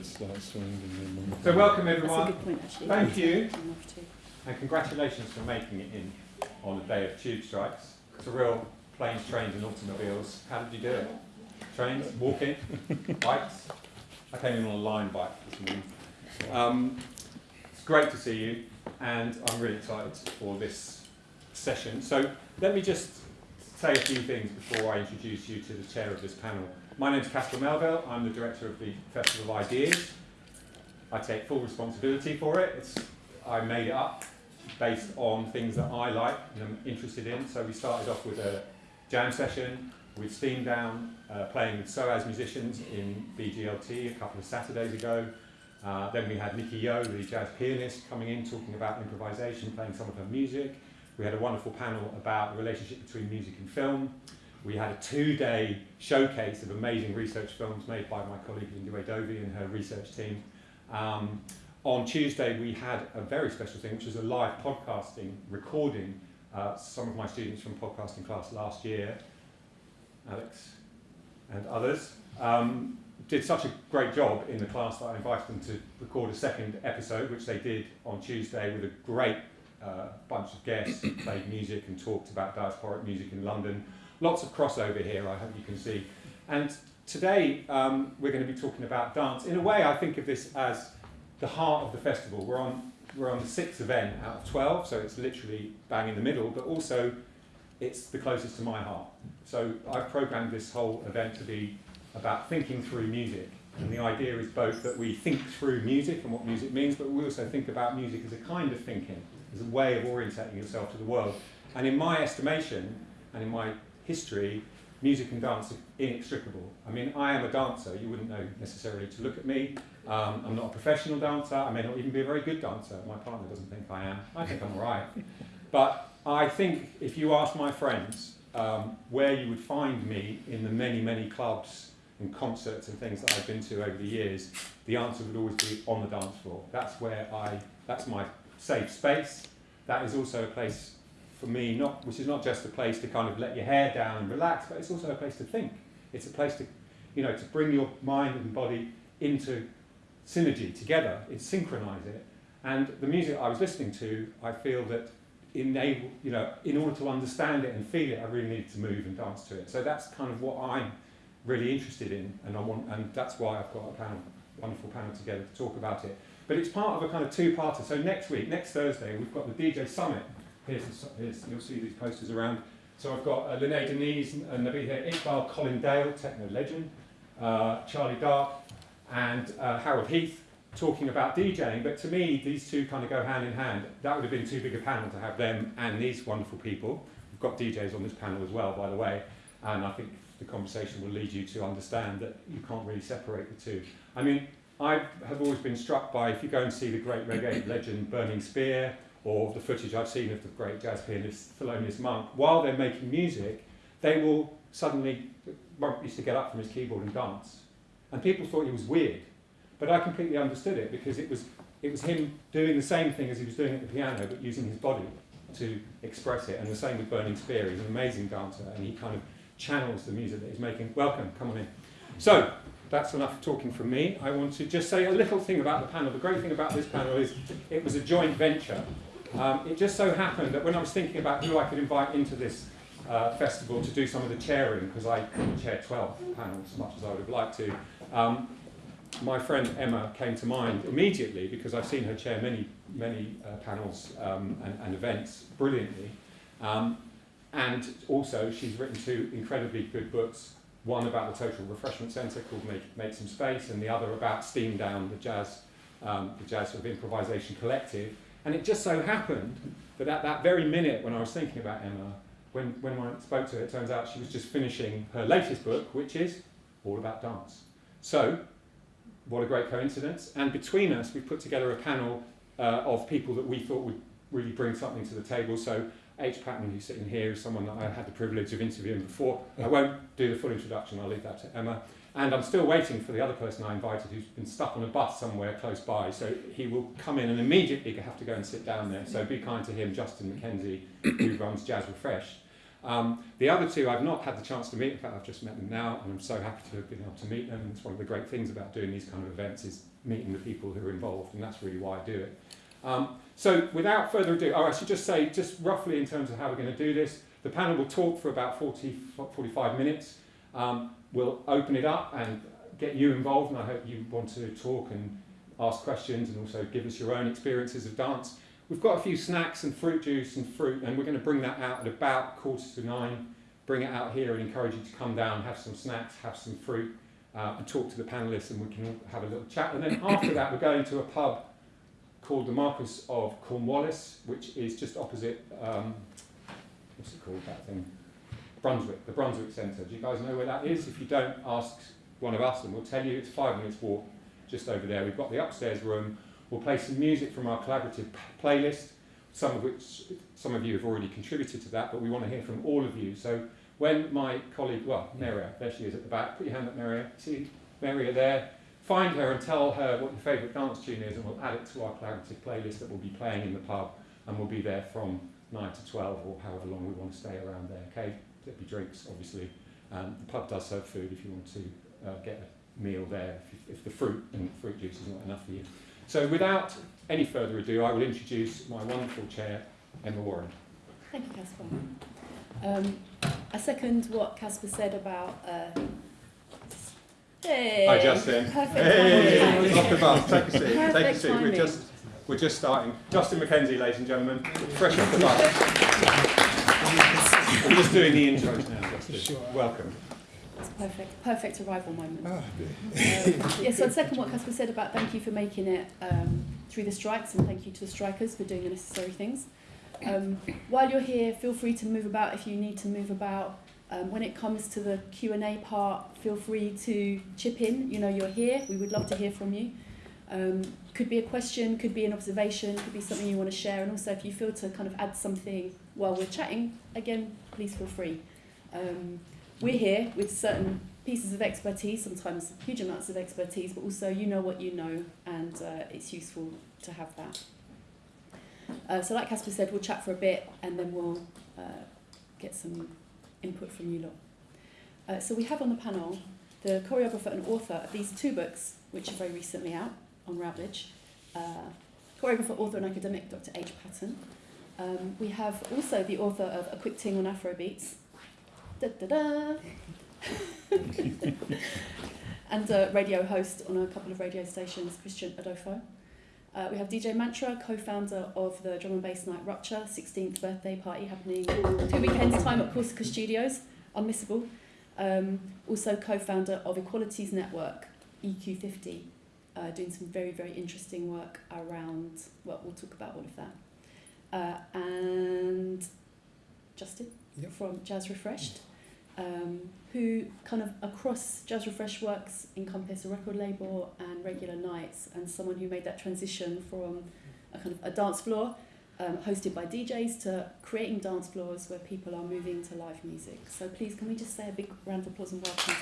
it's like surrounding them. So welcome That's a everyone, good point, actually. Thank you. And congratulations for making it in on the day of tube strikes. It's a real planes, trains and automobiles. How did you do it? Trains, walking, bikes? I came in on a line bike this morning. Um, it's great to see you, and I'm really excited for this session. So let me just say a few things before I introduce you to the chair of this panel. My name is Casper Melville. I'm the director of the Festival of Ideas. I take full responsibility for it. It's, I made it up based on things that I like and am interested in. So we started off with a jam session with Steam Down, uh, playing with SOAS musicians in BGLT a couple of Saturdays ago. Uh, then we had Nikki Yeoh, the jazz pianist, coming in talking about improvisation, playing some of her music. We had a wonderful panel about the relationship between music and film. We had a two-day showcase of amazing research films made by my colleague Lindiwe Dovey and her research team. Um, on Tuesday, we had a very special thing, which was a live podcasting recording. Uh, some of my students from podcasting class last year, Alex and others, um, did such a great job in the class that I invited them to record a second episode, which they did on Tuesday with a great uh, bunch of guests who played music and talked about diasporic music in London. Lots of crossover here, I hope you can see. And today um, we're going to be talking about dance. In a way, I think of this as the heart of the festival. We're on, we're on the sixth event out of 12, so it's literally bang in the middle, but also it's the closest to my heart. So I've programmed this whole event to be about thinking through music. And the idea is both that we think through music and what music means, but we also think about music as a kind of thinking, as a way of orientating yourself to the world. And in my estimation, and in my history, music and dance are inextricable. I mean, I am a dancer. You wouldn't know necessarily to look at me. Um, I'm not a professional dancer. I may not even be a very good dancer. My partner doesn't think I am. I think I'm all right. But I think if you ask my friends um, where you would find me in the many, many clubs and concerts and things that I've been to over the years, the answer would always be on the dance floor. That's where I, that's my safe space. That is also a place for me, not, which is not just a place to kind of let your hair down and relax, but it's also a place to think. It's a place to, you know, to bring your mind and body into synergy together, it synchronize it. And the music I was listening to, I feel that enable, you know, in order to understand it and feel it, I really needed to move and dance to it. So that's kind of what I'm really interested in, and I want, and that's why I've got a panel, wonderful panel together to talk about it. But it's part of a kind of two-parter. So next week, next Thursday, we've got the DJ Summit. Here's, the, here's you'll see these posters around. So I've got uh, Lene Denise and Nabi here, Iqbal Colin Dale, techno legend, uh, Charlie Dark, and uh, Harold Heath talking about DJing. But to me, these two kind of go hand in hand. That would have been too big a panel to have them and these wonderful people. We've got DJs on this panel as well, by the way, and I think the conversation will lead you to understand that you can't really separate the two. I mean, I have always been struck by, if you go and see the great reggae legend Burning Spear, or the footage I've seen of the great jazz pianist Thelonious Monk, while they're making music, they will suddenly, Monk used to get up from his keyboard and dance. And people thought he was weird. But I completely understood it because it was, it was him doing the same thing as he was doing at the piano, but using his body to express it. And the same with Burning Spear. He's an amazing dancer, and he kind of channels the music that he's making. Welcome, come on in. So, that's enough talking from me. I want to just say a little thing about the panel. The great thing about this panel is it was a joint venture. Um, it just so happened that when I was thinking about who I could invite into this uh, festival to do some of the chairing, because I chair 12 panels as much as I would have liked to, um, my friend Emma came to mind immediately because I've seen her chair many, many uh, panels um, and, and events brilliantly. Um, and also, she's written two incredibly good books. One about the Total Refreshment Centre called Make, Make Some Space, and the other about Steam Down, the jazz, um, the jazz sort of improvisation collective. And it just so happened that at that very minute when I was thinking about Emma, when, when I spoke to her, it turns out she was just finishing her latest book, which is all about dance. So, what a great coincidence. And between us, we put together a panel uh, of people that we thought would really bring something to the table. So, H. Patten, who's sitting here, is someone that I had the privilege of interviewing before. I won't do the full introduction, I'll leave that to Emma. And I'm still waiting for the other person I invited who's been stuck on a bus somewhere close by. So he will come in and immediately have to go and sit down there. So be kind to him, Justin McKenzie, who runs Jazz Refresh. Um, the other two I've not had the chance to meet. In fact, I've just met them now, and I'm so happy to have been able to meet them. It's one of the great things about doing these kind of events is meeting the people who are involved, and that's really why I do it. Um, so without further ado, oh, I should just say, just roughly in terms of how we're going to do this, the panel will talk for about 40, 45 minutes. Um, we'll open it up and get you involved, and I hope you want to talk and ask questions and also give us your own experiences of dance. We've got a few snacks and fruit juice and fruit, and we're going to bring that out at about quarter to nine. Bring it out here and encourage you to come down, have some snacks, have some fruit, uh, and talk to the panelists, and we can have a little chat. And then after that, we're going to a pub called the Marquis of Cornwallis, which is just opposite, um, what's it called, that thing? Brunswick, the Brunswick Centre. Do you guys know where that is? If you don't, ask one of us and we'll tell you. It's five minutes walk just over there. We've got the upstairs room. We'll play some music from our collaborative playlist, some of which some of you have already contributed to that, but we want to hear from all of you. So when my colleague, well, Maria, there she is at the back, put your hand up, Maria. See Maria there. Find her and tell her what your favourite dance tune is, and we'll add it to our collaborative playlist that we'll be playing in the pub, and we'll be there from 9 to 12 or however long we want to stay around there. Okay, there'll be drinks, obviously. Um, the pub does serve food if you want to uh, get a meal there, if, if the fruit and fruit juice is not enough for you. So without any further ado, I will introduce my wonderful chair, Emma Warren. Thank you, Casper. Um, I second what Casper said about. Uh, hey, Hi, Justin. Perfect Hey, timing. off the bus. Take a seat. Take a Perfect seat. We're timing. just we're just starting. Justin McKenzie, ladies and gentlemen, fresh off the bus. we're just doing the intros now, Justin. Welcome. It's perfect, perfect arrival moment. Ah, Um, yeah, so I'd second what Casper said about thank you for making it um, through the strikes and thank you to the strikers for doing the necessary things. Um, while you're here, feel free to move about if you need to move about. Um, when it comes to the Q&A part, feel free to chip in. You know, you're here. We would love to hear from you. Um, could be a question, could be an observation, could be something you want to share. And also, if you feel to kind of add something while we're chatting, again, please feel free. Um, we're here with certain pieces of expertise, sometimes huge amounts of expertise, but also you know what you know, and uh, it's useful to have that. Uh, so, like Casper said, we'll chat for a bit and then we'll uh, get some input from you lot. Uh, so, we have on the panel the choreographer and author of these two books, which are very recently out on Routledge. Uh, choreographer, author, and academic Dr. H. Patten. Um, we have also the author of A Quick Ting on Afrobeats. Da, da, da. and a radio host on a couple of radio stations, Christian Adofo. Uh, we have DJ Mantra, co-founder of the Drum and Bass Night Rupture, 16th birthday party happening two weekends time at Corsica Studios, unmissable. Um, also co-founder of Equalities Network, EQ50, uh, doing some very, very interesting work around, well, we'll talk about all of that. Uh, and Justin Yep. from Jazz Refreshed, um, who kind of across Jazz Refresh works encompass a record label and regular nights, and someone who made that transition from a kind of a dance floor um, hosted by DJs to creating dance floors where people are moving to live music. So please, can we just say a big round of applause and welcome?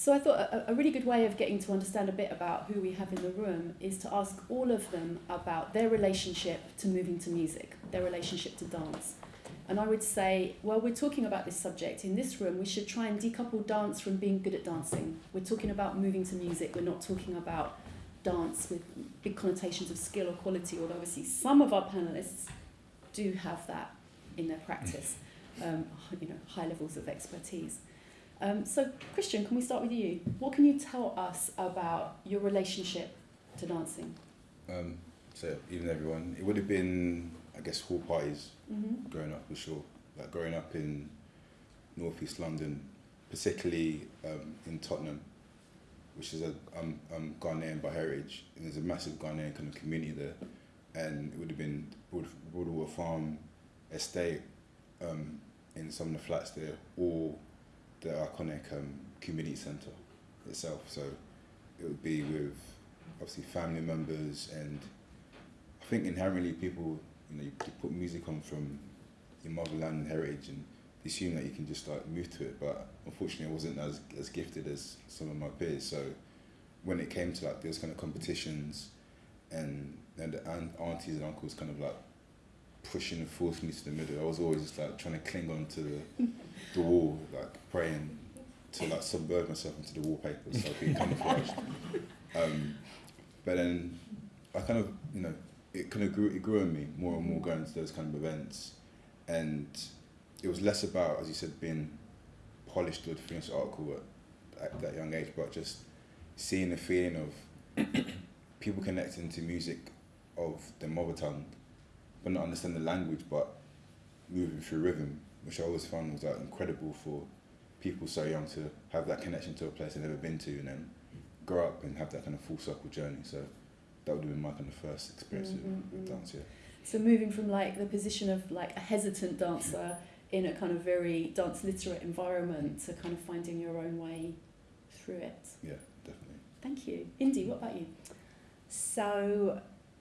So I thought a, a really good way of getting to understand a bit about who we have in the room is to ask all of them about their relationship to moving to music, their relationship to dance. And I would say, while we're talking about this subject in this room, we should try and decouple dance from being good at dancing. We're talking about moving to music, we're not talking about dance with big connotations of skill or quality, although obviously some of our panelists do have that in their practice, um, you know, high levels of expertise. Um, so, Christian, can we start with you? What can you tell us about your relationship to dancing? Um, so even everyone, it would have been, I guess, hall parties Mm-hmm. growing up for sure. Like growing up in northeast London, particularly um, in Tottenham, which is a I'm, I'm Ghanaian by heritage, and there's a massive Ghanaian kind of community there, and it would have been Broad, Broadwater Farm estate um, in some of the flats there, or the iconic um, community centre itself. So it would be with obviously family members and I think inherently people you know you, put music on from your motherland and heritage and assume that you can just like move to it but unfortunately I wasn't as, as gifted as some of my peers so when it came to like those kind of competitions and then the aunt, aunties and uncles kind of like pushing and forcing me to the middle. I was always just like trying to cling on to the, the wall, like praying to like submerge myself into the wallpaper so I'd be camouflaged. Um, but then I kind of, you know, it kind of grew, it grew on me more and more going to those kind of events. And it was less about, as you said, being polished or finished article at, at that young age, but just seeing the feeling of people connecting to music of their mother tongue, but not understand the language, but moving through rhythm, which I always found was like incredible for people so young to have that connection to a place they've never been to and then grow up and have that kind of full circle journey. So that would have been my kind of first experience Mm, with mm, mm. dance, yeah. So moving from like the position of like a hesitant dancer in a kind of very dance literate environment to kind of finding your own way through it. Yeah, definitely. Thank you. Indy, what about you? So,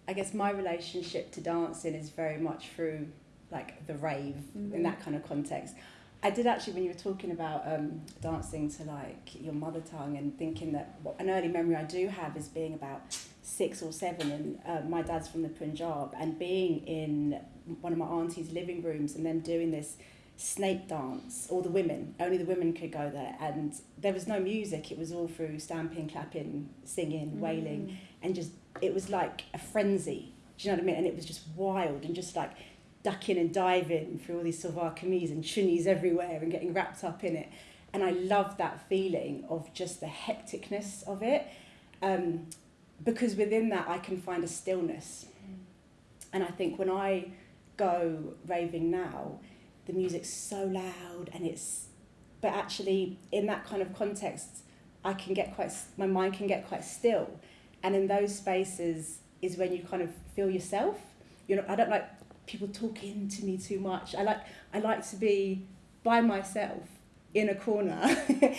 I guess my relationship to dancing is very much through like the rave Mhm. in that kind of context. I did actually, when you were talking about um, dancing to like your mother tongue and thinking that what an early memory I do have is being about six or seven, and uh, my dad's from the Punjab, and being in one of my auntie's living rooms and them doing this snake dance. All the women, only the women could go there, and there was no music. It was all through stamping, clapping, singing, wailing and just it was like a frenzy. Do you know what I mean? And it was just wild and just like ducking and diving through all these silver kameez and chunnis everywhere and getting wrapped up in it. And I loved that feeling of just the hecticness of it. Um, because within that I can find a stillness. And I think when I go raving now, the music's so loud and it's but actually in that kind of context I can get quite my mind can get quite still and in those spaces is when you kind of feel yourself. You know I don't like people talking to me too much. I like I like to be by myself in a corner.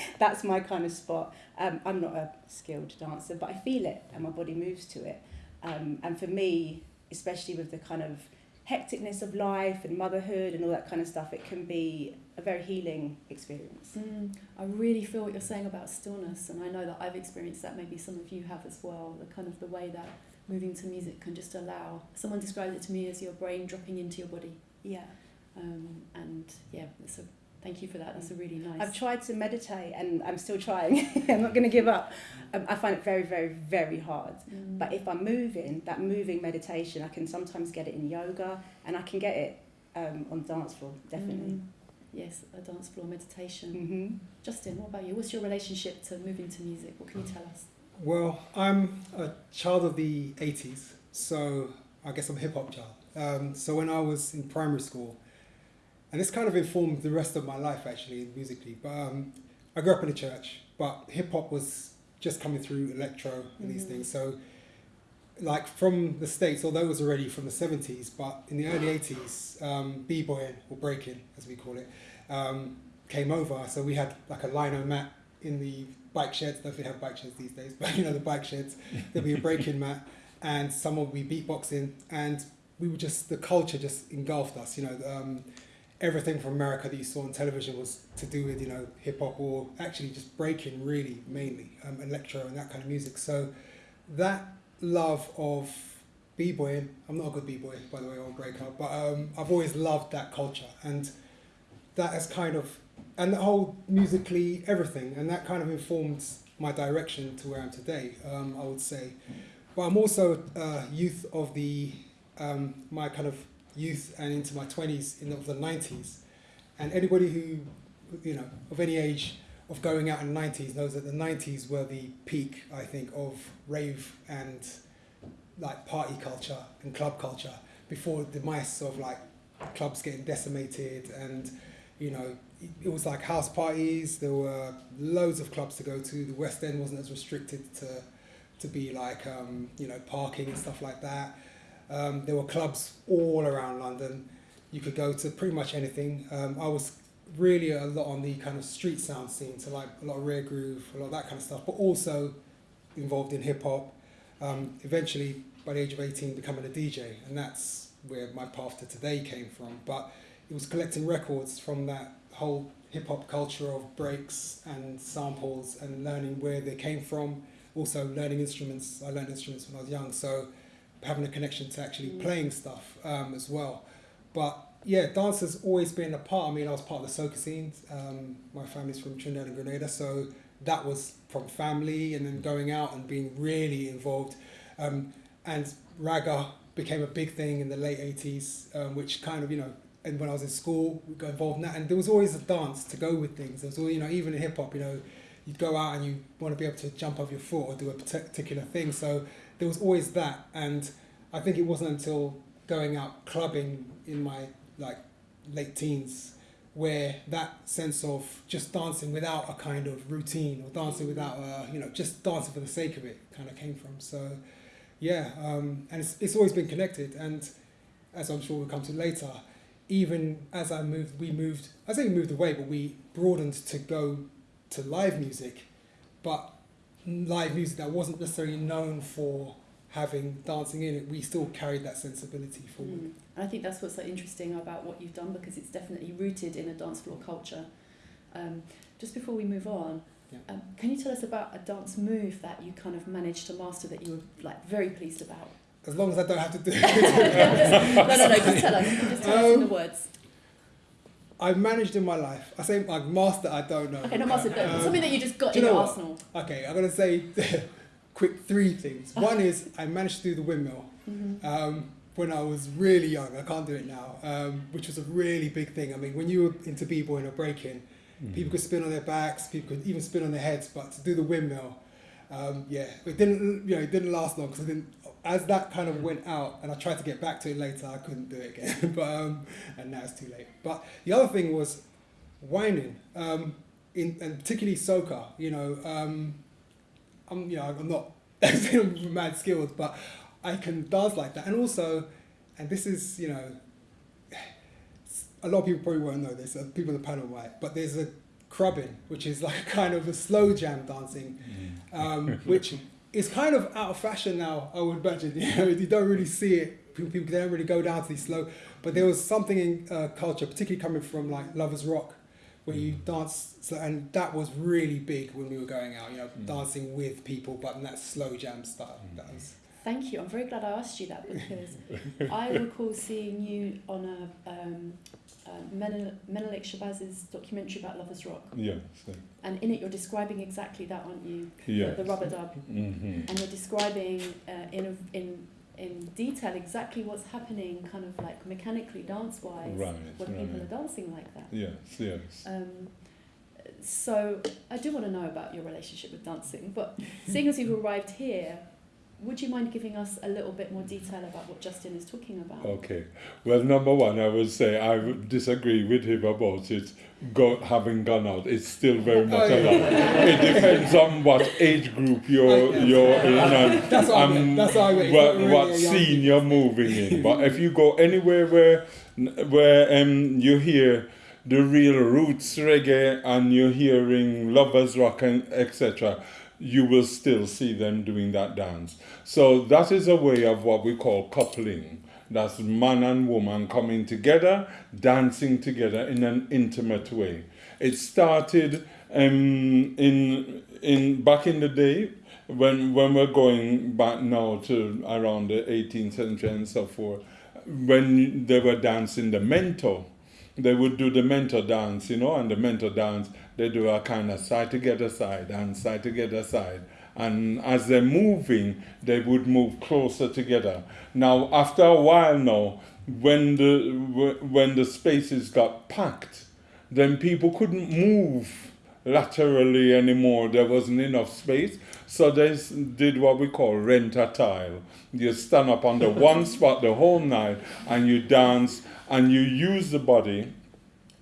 That's my kind of spot. Um, I'm not a skilled dancer but I feel it and my body moves to it. Um, and for me especially with the kind of hecticness of life and motherhood and all that kind of stuff it can be a very healing experience Mm, I really feel what you're saying about stillness, and I know that I've experienced that. Maybe some of you have as well. The kind of the way that moving to music can just allow. Someone described it to me as your brain dropping into your body, yeah um, and yeah, so thank you for that. That's a really nice. I've tried to meditate and I'm still trying. I'm not going to give up. Um, I find it very, very, very hard. Mm. But if I'm moving, that moving meditation, I can sometimes get it in yoga and I can get it um, on dance floor, definitely. Mm. Yes, a dance floor meditation. Mm-hmm. Justin, what about you? What's your relationship to moving to music? What can you tell us? Well, I'm a child of the 80s, so I guess I'm a hip hop child. Um, so when I was in primary school, and this kind of informed the rest of my life actually musically, but um, I grew up in a church, but hip hop was just coming through electro and these Mhm. things. So, like from the States, although it was already from the 70s, but in the early 80s, um, b-boying or breaking, as we call it, um, came over. So we had like a lino mat in the bike sheds. Don't know if they have bike sheds these days, but you know the bike sheds. There'd be a breaking mat, and someone would be beatboxing, and we were just the culture just engulfed us. You know, um, everything from America that you saw on television was to do with you know hip hop or actually just breaking, really mainly um, electro and that kind of music. So that love of b-boying. I'm not a good b-boy, by the way, or breaker, but um, I've always loved that culture, and that has kind of and the whole musically everything, and that kind of informed my direction to where I'm today. Um, I would say, but I'm also youth of the um, my kind of youth and into my twenties in the, the nineties, and anybody who you know of any age of going out in the nineties knows that the nineties were the peak, I think, of rave and like party culture and club culture before the mice of like clubs getting decimated and you know it was like house parties. There were loads of clubs to go to. The west end wasn't as restricted to to be like um, you know parking and stuff like that um, there were clubs all around london you could go to pretty much anything um, i was really a lot on the kind of street sound scene so like a lot of rare groove a lot of that kind of stuff but also involved in hip hop um, eventually by the age of 18 becoming a dj and that's where my path to today came from but it was collecting records from that whole hip hop culture of breaks and samples and learning where they came from. Also learning instruments. I learned instruments when I was young, so having a connection to actually Mm. playing stuff um, as well. But yeah, dance has always been a part. I mean, I was part of the soca scene. Um, my family's from Trinidad and Grenada, so that was from family, and then going out and being really involved. Um, and raga became a big thing in the late 80s, um, which kind of, you know, and when I was in school, we got involved in that. And there was always a dance to go with things. There was, always, you know, even in hip hop, you know, you'd go out and you want to be able to jump off your foot or do a particular thing. So there was always that. And I think it wasn't until going out clubbing in my like late teens where that sense of just dancing without a kind of routine or dancing without a, you know, just dancing for the sake of it kind of came from. So yeah, um, and it's, it's always been connected. And as I'm sure we'll come to later, even as I moved, we moved, I say we moved away, but we broadened to go to live music, but live music that wasn't necessarily known for having dancing in it, we still carried that sensibility forward. Mm. And I think that's what's so interesting about what you've done because it's definitely rooted in a dance floor culture. Um, just before we move on, Yeah. um, can you tell us about a dance move that you kind of managed to master that you were like very pleased about? As long as I don't have to do it. no, no, no. Just tell us. Just tell us in the Um, words. I've managed in my life. I say like master, I don't know. Okay, no, master. No, Um, something that you just got in you know what? arsenal. Okay, I'm gonna say quick three things. One is I managed to do the windmill hmm um, when I was really young. I can't do it now, um, which was a really big thing. I mean, when you were into b-boying or breaking, people could spin on their backs, people could even spin on their heads, but to do the windmill, um, yeah, it didn't. You know, it didn't last long because I didn't. As that kind of went out, and I tried to get back to it later, I couldn't do it again. but um, and now it's too late. But the other thing was whining, um, in and particularly soca. You know, um, I'm you know I'm not mad skilled, but I can dance like that, and also, and this is you know, a lot of people probably won't know this. uh, People in the panel might, but there's a crubbing, which is like kind of a slow jam dancing, um, which is kind of out of fashion now. I would imagine. You know, you don't really see it. People, people don't really go down to these slow. But there was something in uh, culture, particularly coming from like Lovers Rock, where you dance, so, and that was really big when we were going out. You know, Mm. dancing with people, but in that slow jam style. That was Thank you. I'm very glad I asked you that because I recall seeing you on a um, uh, Menel- Menelik Shabazz's documentary about Lovers Rock, Yes. and in it you're describing exactly that, aren't you? The- Yes. The, rub-a-dub, Mm -hmm. and you're describing uh, in a, in in detail exactly what's happening, kind of like mechanically, dance wise, Right. when people are dancing like that. Yes. Yes. Um, so I do want to know about your relationship with dancing, but seeing as you've arrived here, would you mind giving us a little bit more detail about what Justin is talking about? Okay. Well, number one, I would say I would disagree with him about it go, having gone out. It's still very much Oh, yeah. alive. It depends on what age group you're I- you're in and That's what I um. That's what I meant. It's what, really what a young scene you're moving in. But if you go anywhere where where um you hear the real roots reggae and you're hearing lovers rock and etc you will still see them doing that dance. So that is a way of what we call coupling. That's man and woman coming together dancing together in an intimate way. It started um, in in back in the day when when we're going back now to around the 18th century and so forth when they were dancing the mento. They would do the mento dance, you know, and the mento dance, they do a kind of side together side and side together side. And as they're moving, they would move closer together. Now, after a while now, when the when the spaces got packed, then people couldn't move laterally anymore. There wasn't enough space. So they did what we call rent a tile. You stand up on the one spot the whole night and you dance and you use the body.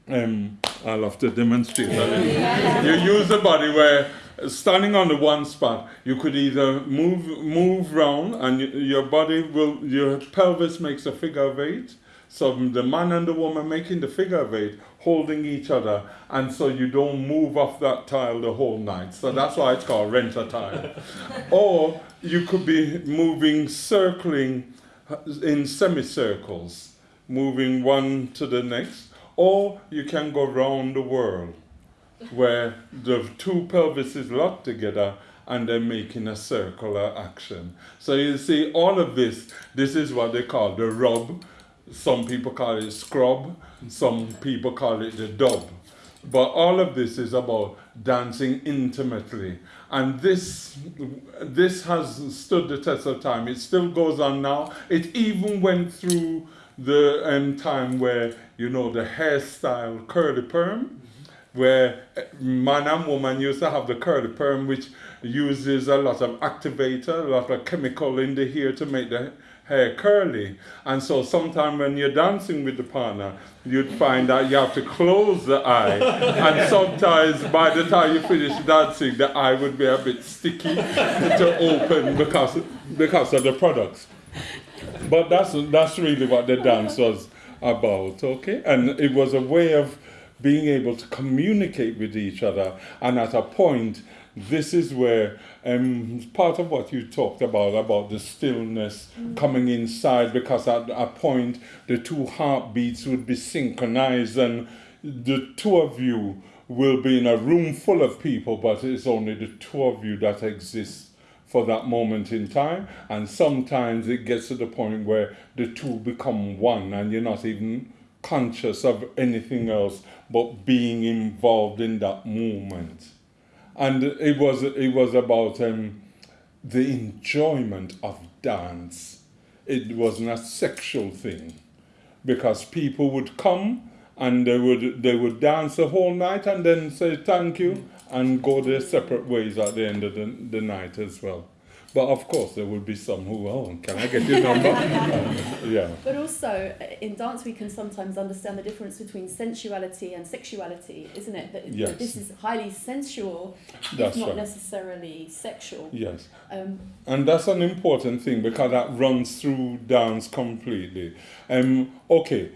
Um, I'll have to demonstrate that. you use the body where standing on the one spot, you could either move move round and your body will your pelvis makes a figure of eight. So the man and the woman making the figure of eight, holding each other, and so you don't move off that tile the whole night. So that's why it's called rent a tile. or you could be moving, circling uh, in semicircles, moving one to the next, or you can go round the world where the two pelvises lock together and they're making a circular action. So you see, all of this, this is what they call the rub. Some people call it scrub, some people call it the dub. But all of this is about dancing intimately. And this, this has stood the test of time. It still goes on now. It even went through the um, time where, you know, the hairstyle curly perm, where uh, man and woman used to have the curly perm, which uses a lot of activator, a lot of chemical in the hair to make the hair curly. And so sometimes when you're dancing with the partner, you'd find that you have to close the eye. and sometimes by the time you finish dancing, the eye would be a bit sticky to open because, because of the products. But that's, that's really what the dance was about, okay? And it was a way of being able to communicate with each other. And at a point, this is where um, part of what you talked about, about the stillness coming inside, because at a point the two heartbeats would be synchronized and the two of you will be in a room full of people, but it's only the two of you that exist for that moment in time. And sometimes it gets to the point where the two become one and you're not even conscious of anything else but being involved in that moment and it was it was about um, the enjoyment of dance. It wasn't a sexual thing, because people would come and they would they would dance the whole night and then say thank you and go their separate ways at the end of the, the night as well. But of course, there will be some who, oh, can I get your number? yeah. But also, uh, in dance, we can sometimes understand the difference between sensuality and sexuality, isn't it? That Yes. this is highly sensual, That's if not right. necessarily sexual. Yes. Um, And that's an important thing because that runs through dance completely. Um, okay,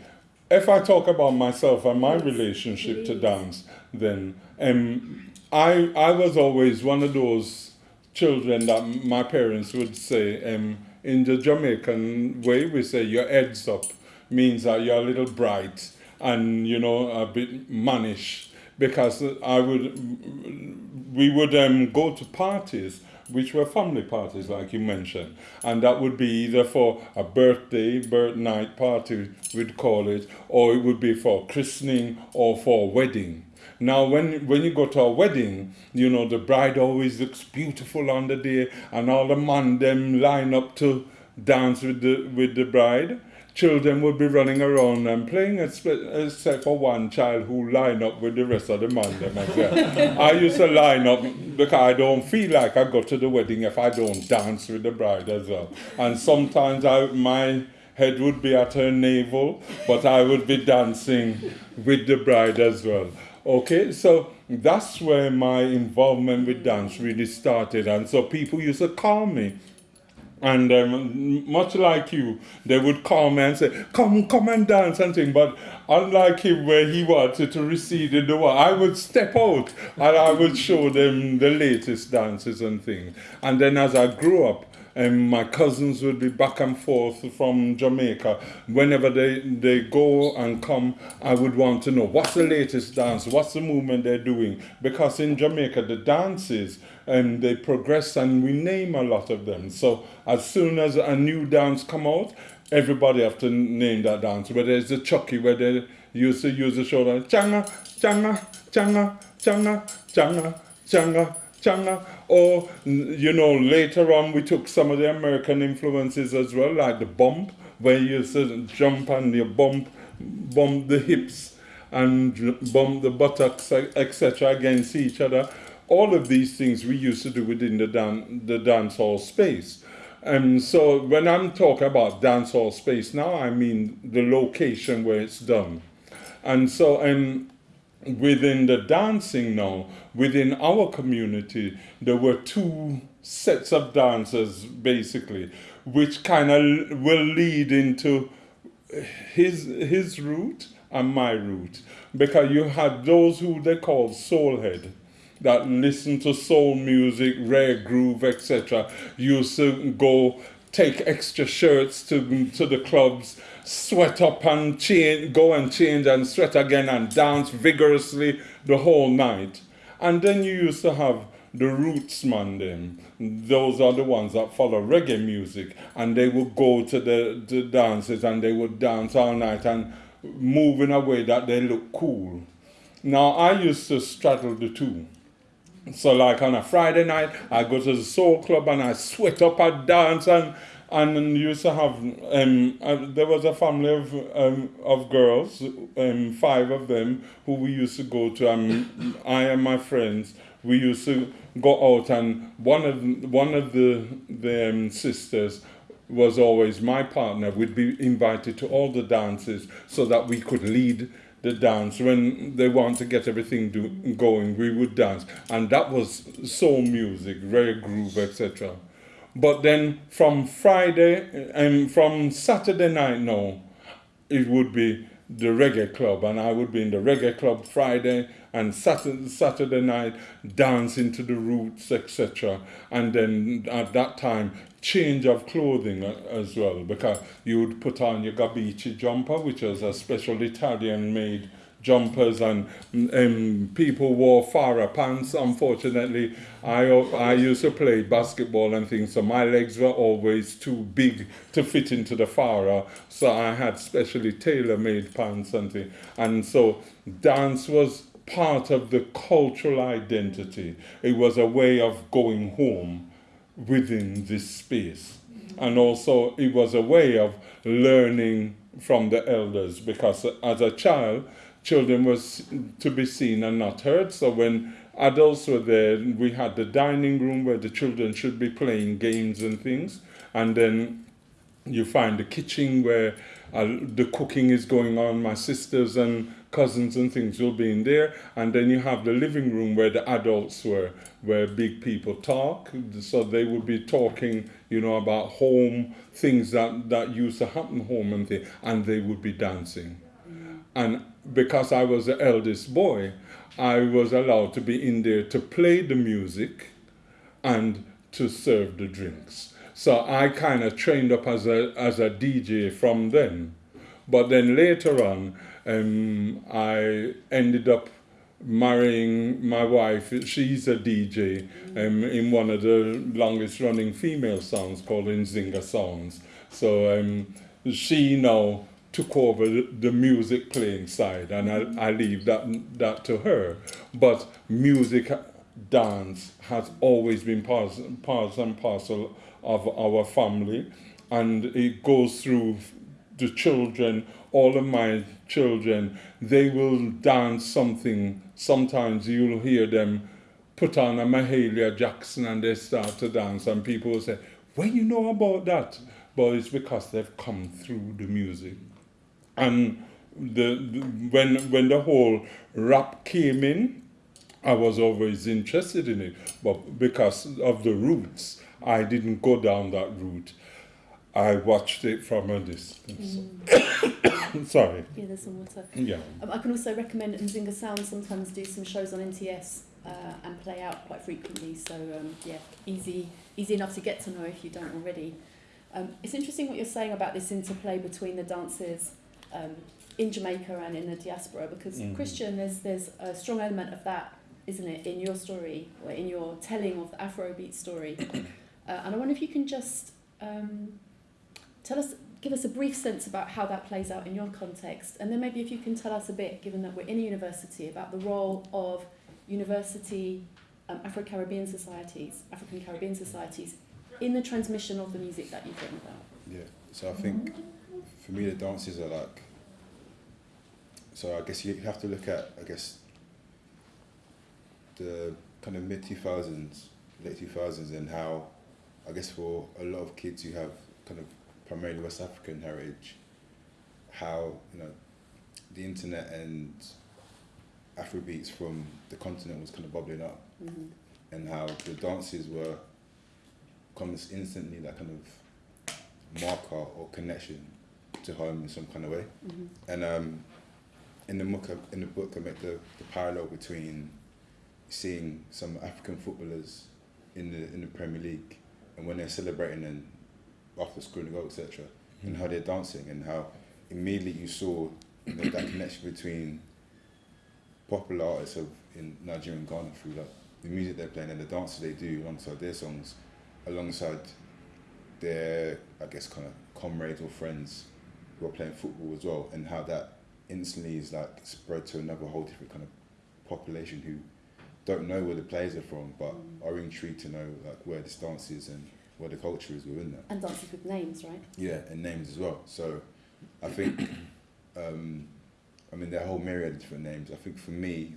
if I talk about myself and my relationship to dance, then um, I I was always one of those children that my parents would say um, in the Jamaican way we say your heads up means that you're a little bright and you know a bit mannish. Because I would we would um, go to parties which were family parties like you mentioned. And that would be either for a birthday birth night party we'd call it or it would be for christening or for a wedding now when when you go to a wedding you know the bride always looks beautiful on the day and all the man them line up to dance with the with the bride children would be running around and playing except, for one child who line up with the rest of the man them well. I used to line up because I don't feel like I go to the wedding if I don't dance with the bride as well. And sometimes I my head would be at her navel, but I would be dancing with the bride as well. Okay, so that's where my involvement with dance really started, and so people used to call me and um, much like you, they would call me and say, "Come, come and dance and thing." But unlike him, where he wanted to recede in the wall, I would step out and I would show them the latest dances and things. And then as I grew up, and my cousins would be back and forth from Jamaica. Whenever they, they go and come, I would want to know what's the latest dance, what's the movement they're doing. Because in Jamaica, the dances, and they progress and we name a lot of them. So as soon as a new dance come out, everybody have to name that dance. Whether it's the Chucky, where they used to use the shoulder, changa, changa, changa, changa, changa, changa, changa. Or, you know, later on we took some of the American influences as well, like the bump, where you used to jump and you bump, bump the hips and bump the buttocks, etc., against each other. All of these things we used to do within the, dan- the dance hall space. And so when I'm talking about dance hall space now, I mean the location where it's done. And so, um, within the dancing now, within our community, there were two sets of dancers basically, which kind of will lead into his his route and my route because you had those who they call soulhead that listen to soul music, rare groove, etc. Used to go take extra shirts to to the clubs, sweat up and change, go and change and sweat again and dance vigorously the whole night. And then you used to have the roots man them, those are the ones that follow reggae music, and they would go to the, the dances and they would dance all night and move in a way that they look cool. Now I used to straddle the two. So like on a Friday night, I go to the soul club and I sweat up and dance and and used to have um, uh, there was a family of um, of girls, um, five of them who we used to go to. Um, I and my friends we used to go out and one of one of the the um, sisters was always my partner. We'd be invited to all the dances so that we could lead the dance. When they want to get everything do, going we would dance. And that was soul music rare groove etc but then from friday and from saturday night no it would be the reggae club and i would be in the reggae club friday and saturday, saturday night dancing to the roots etc and then at that time change of clothing uh, as well because you would put on your Gabicci jumper which was a special italian made jumpers and um, people wore Farah pants. Unfortunately I, I used to play basketball and things so my legs were always too big to fit into the Farah so I had specially tailor made pants and things and so dance was part of the cultural identity. It was a way of going home within this space. And also, it was a way of learning from the elders because as a child, children was to be seen and not heard. So when adults were there, we had the dining room where the children should be playing games and things. And then you find the kitchen where uh, the cooking is going on. My sisters and cousins and things will be in there, and then you have the living room where the adults were, where big people talk. So they would be talking, you know, about home things that that used to happen home and things, and they would be dancing. And because I was the eldest boy, I was allowed to be in there to play the music and to serve the drinks. So I kind of trained up as a as a DJ from then. But then later on, um, I ended up marrying my wife. She's a DJ um, in one of the longest running female songs called Nzinga Sounds. So um, she now took over the, music playing side, and I, I leave that that to her. But music, dance has always been part, part and parcel of our family, and it goes through the children. All of my children, they will dance something. Sometimes you'll hear them put on a Mahalia Jackson and they start to dance, and people will say, "Well, you know about that?" But it's because they've come through the music and the, the when when the whole rap came in, I was always interested in it, but because of the roots, I didn't go down that route. I watched it from a distance. Sorry. Yeah, there's some water. Yeah. Um, I can also recommend Nzinga Sound sometimes do some shows on NTS uh, and play out quite frequently. So um, yeah, easy easy enough to get to know if you don't already. Um, it's interesting what you're saying about this interplay between the dances um, in Jamaica and in the diaspora because Mhm. Christian, there's there's a strong element of that, isn't it, in your story or in your telling of the Afrobeat story. Uh, and I wonder if you can just um, tell us, give us a brief sense about how that plays out in your context, and then maybe if you can tell us a bit, given that we're in a university, about the role of university um, Afro-Caribbean societies, African Caribbean societies, in the transmission of the music that you've written about. Yeah. So I think for me the dances are like. So I guess you have to look at I guess. The kind of mid two thousands, late two thousands, and how, I guess for a lot of kids who have kind of primarily West African heritage, how you know, the internet and Afrobeats from the continent was kind of bubbling up Mm-hmm. and how the dances were comes instantly that kind of marker or connection to home in some kind of way. Mm-hmm. And um, in the book, in the book, I make the, the parallel between seeing some African footballers in the in the Premier League and when they're celebrating and after scoring a goal, etc., and how they're dancing and how immediately you saw that connection between popular artists of in Nigeria and Ghana through that the music they're playing and the dances they do alongside their songs, alongside their I guess kind of comrades or friends who are playing football as well, and how that instantly is like spread to another whole different kind of population who don't know where the players are from, but are intrigued to know like where this dance is and where the culture is within that. And dances with names, right? Yeah, and names as well. So I think, um, I mean, there are a whole myriad of different names. I think for me,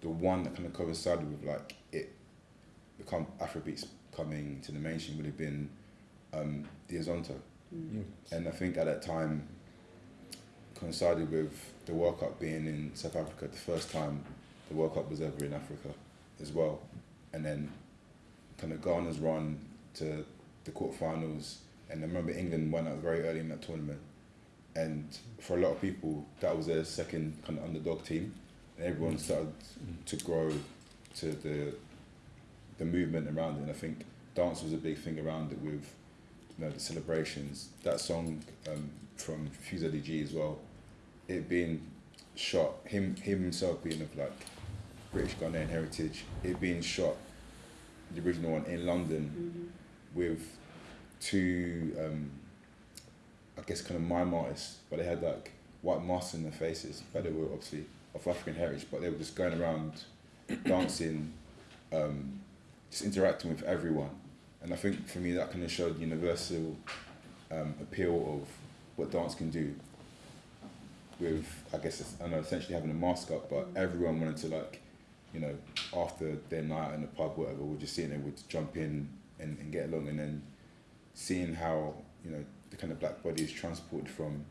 the one that kind of coincided with like it become Afrobeats coming to the mainstream would have been um, the Azonto. Mm. And I think at that time coincided with the World Cup being in South Africa, the first time the World Cup was ever in Africa as well. And then kind of Ghana's run to the quarterfinals. And I remember England went out very early in that tournament. And for a lot of people, that was their second kind of underdog team. And everyone started to grow to the the movement around it. And I think dance was a big thing around it with you know, the celebrations. That song um, from Fuse ODG as well, it being shot, him him himself being of like British Ghanaian heritage, it being shot, the original one in London Mhm. with two, um, I guess, kind of mime artists, but they had like white masks in their faces, but they were obviously of African heritage, but they were just going around dancing, um, just interacting with everyone. And I think for me that kind of showed universal um, appeal of what dance can do. With I guess I know essentially having a mask up, but everyone wanted to like, you know, after their night in the pub, whatever, we're just sitting there, would jump in and, and get along, and then seeing how you know the kind of black body is transported from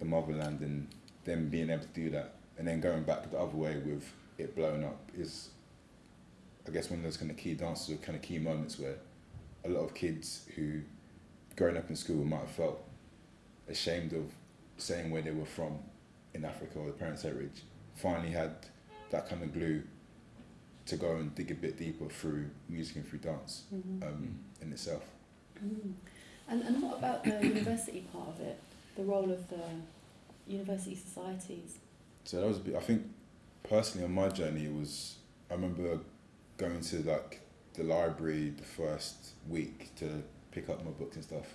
the motherland and them being able to do that, and then going back the other way with it blowing up is, I guess, one of those kind of key dances or kind of key moments where a lot of kids who, growing up in school, might have felt ashamed of saying where they were from in Africa or the parents' heritage, finally had that kind of glue to go and dig a bit deeper through music and through dance Mhm. um, in itself. Mm. And, and what about the university part of it? The role of the university societies? So that was a bit. I think personally on my journey, it was. I remember going to like the library the first week to pick up my books and stuff,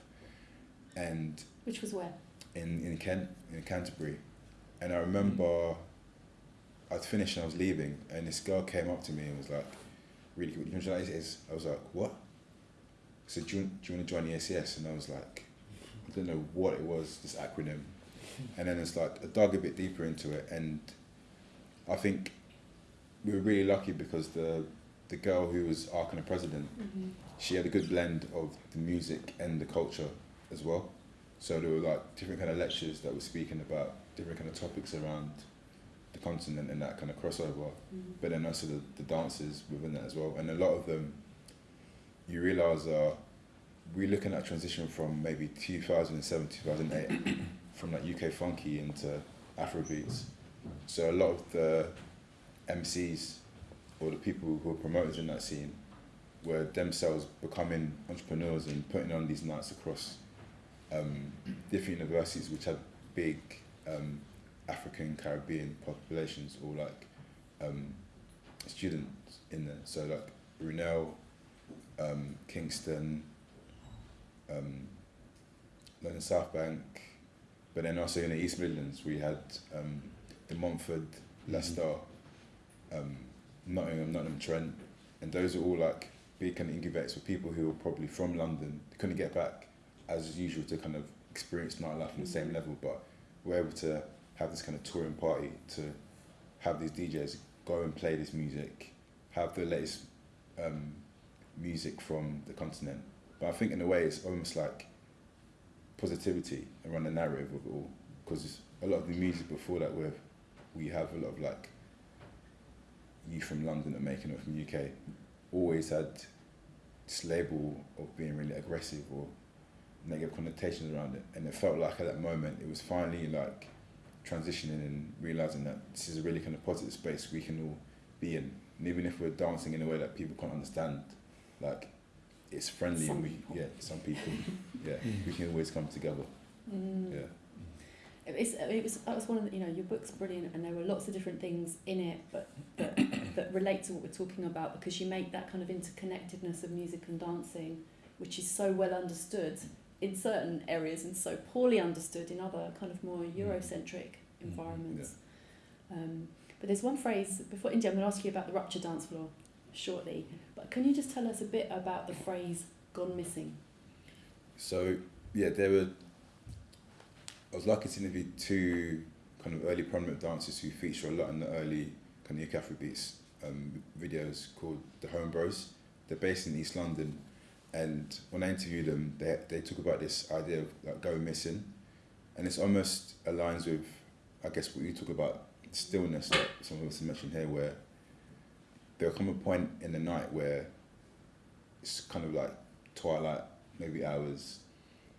and Which was where? in in Kent in Canterbury, and I remember I'd finished and I was leaving, and this girl came up to me and was like, "Really, you know what is?" I was like, "What?" She said, "Do you, do you want to join the ACS?" And I was like, "I don't know what it was, this acronym." And then it's like I dug a bit deeper into it, and I think we were really lucky because the the girl who was our kind of president, Mm-hmm. she had a good blend of the music and the culture as well. So there were like different kind of lectures that were speaking about different kind of topics around the continent and that kind of crossover. Mm-hmm. But then also the, the dances within that as well. And a lot of them, you realise are we're looking at transition from maybe 2007, 2008, from like UK funky into Afrobeats. So a lot of the MCs or the people who are promoters in that scene were themselves becoming entrepreneurs and putting on these nights across um, different universities which had big um, African Caribbean populations or like um, students in there. So like Brunel, um, Kingston, um, London South Bank, but then also in the East Midlands we had um, De Montfort, Leicester, um, Nottingham, Nottingham Trent, and those are all like big kind of incubators for people who are probably from London, couldn't get back as usual to kind of experience nightlife on the same level, but we're able to have this kind of touring party to have these DJs go and play this music, have the latest um, music from the continent. But I think in a way it's almost like positivity around the narrative of it all, because a lot of the music before that, where we have a lot of like you from London that making it from UK, always had this label of being really aggressive or negative connotations around it. And it felt like at that moment it was finally like transitioning and realizing that this is a really kind of positive space we can all be in. And even if we're dancing in a way that people can't understand, like it's friendly Some and we people. yeah, some people. yeah. We can always come together. Mm. Yeah. It was, uh, it was, that was one of the, you know, your book's brilliant and there were lots of different things in it, but, that, that relate to what we're talking about because you make that kind of interconnectedness of music and dancing, which is so well understood in certain areas and so poorly understood in other kind of more mm. Eurocentric mm, environments. Um, but there's one phrase before India. I'm going to ask you about the rupture dance floor shortly. But can you just tell us a bit about the phrase "gone missing"? So yeah, there were. I was lucky to interview two kind of early prominent dancers who feature a lot in the early kind of UK Afrobeats um, videos called the Home Bros. They're based in East London, and when I interviewed them, they they talk about this idea of like going missing, and it's almost aligns with, I guess, what you talk about stillness that some of us mentioned here, where there'll come a point in the night where it's kind of like twilight, maybe hours,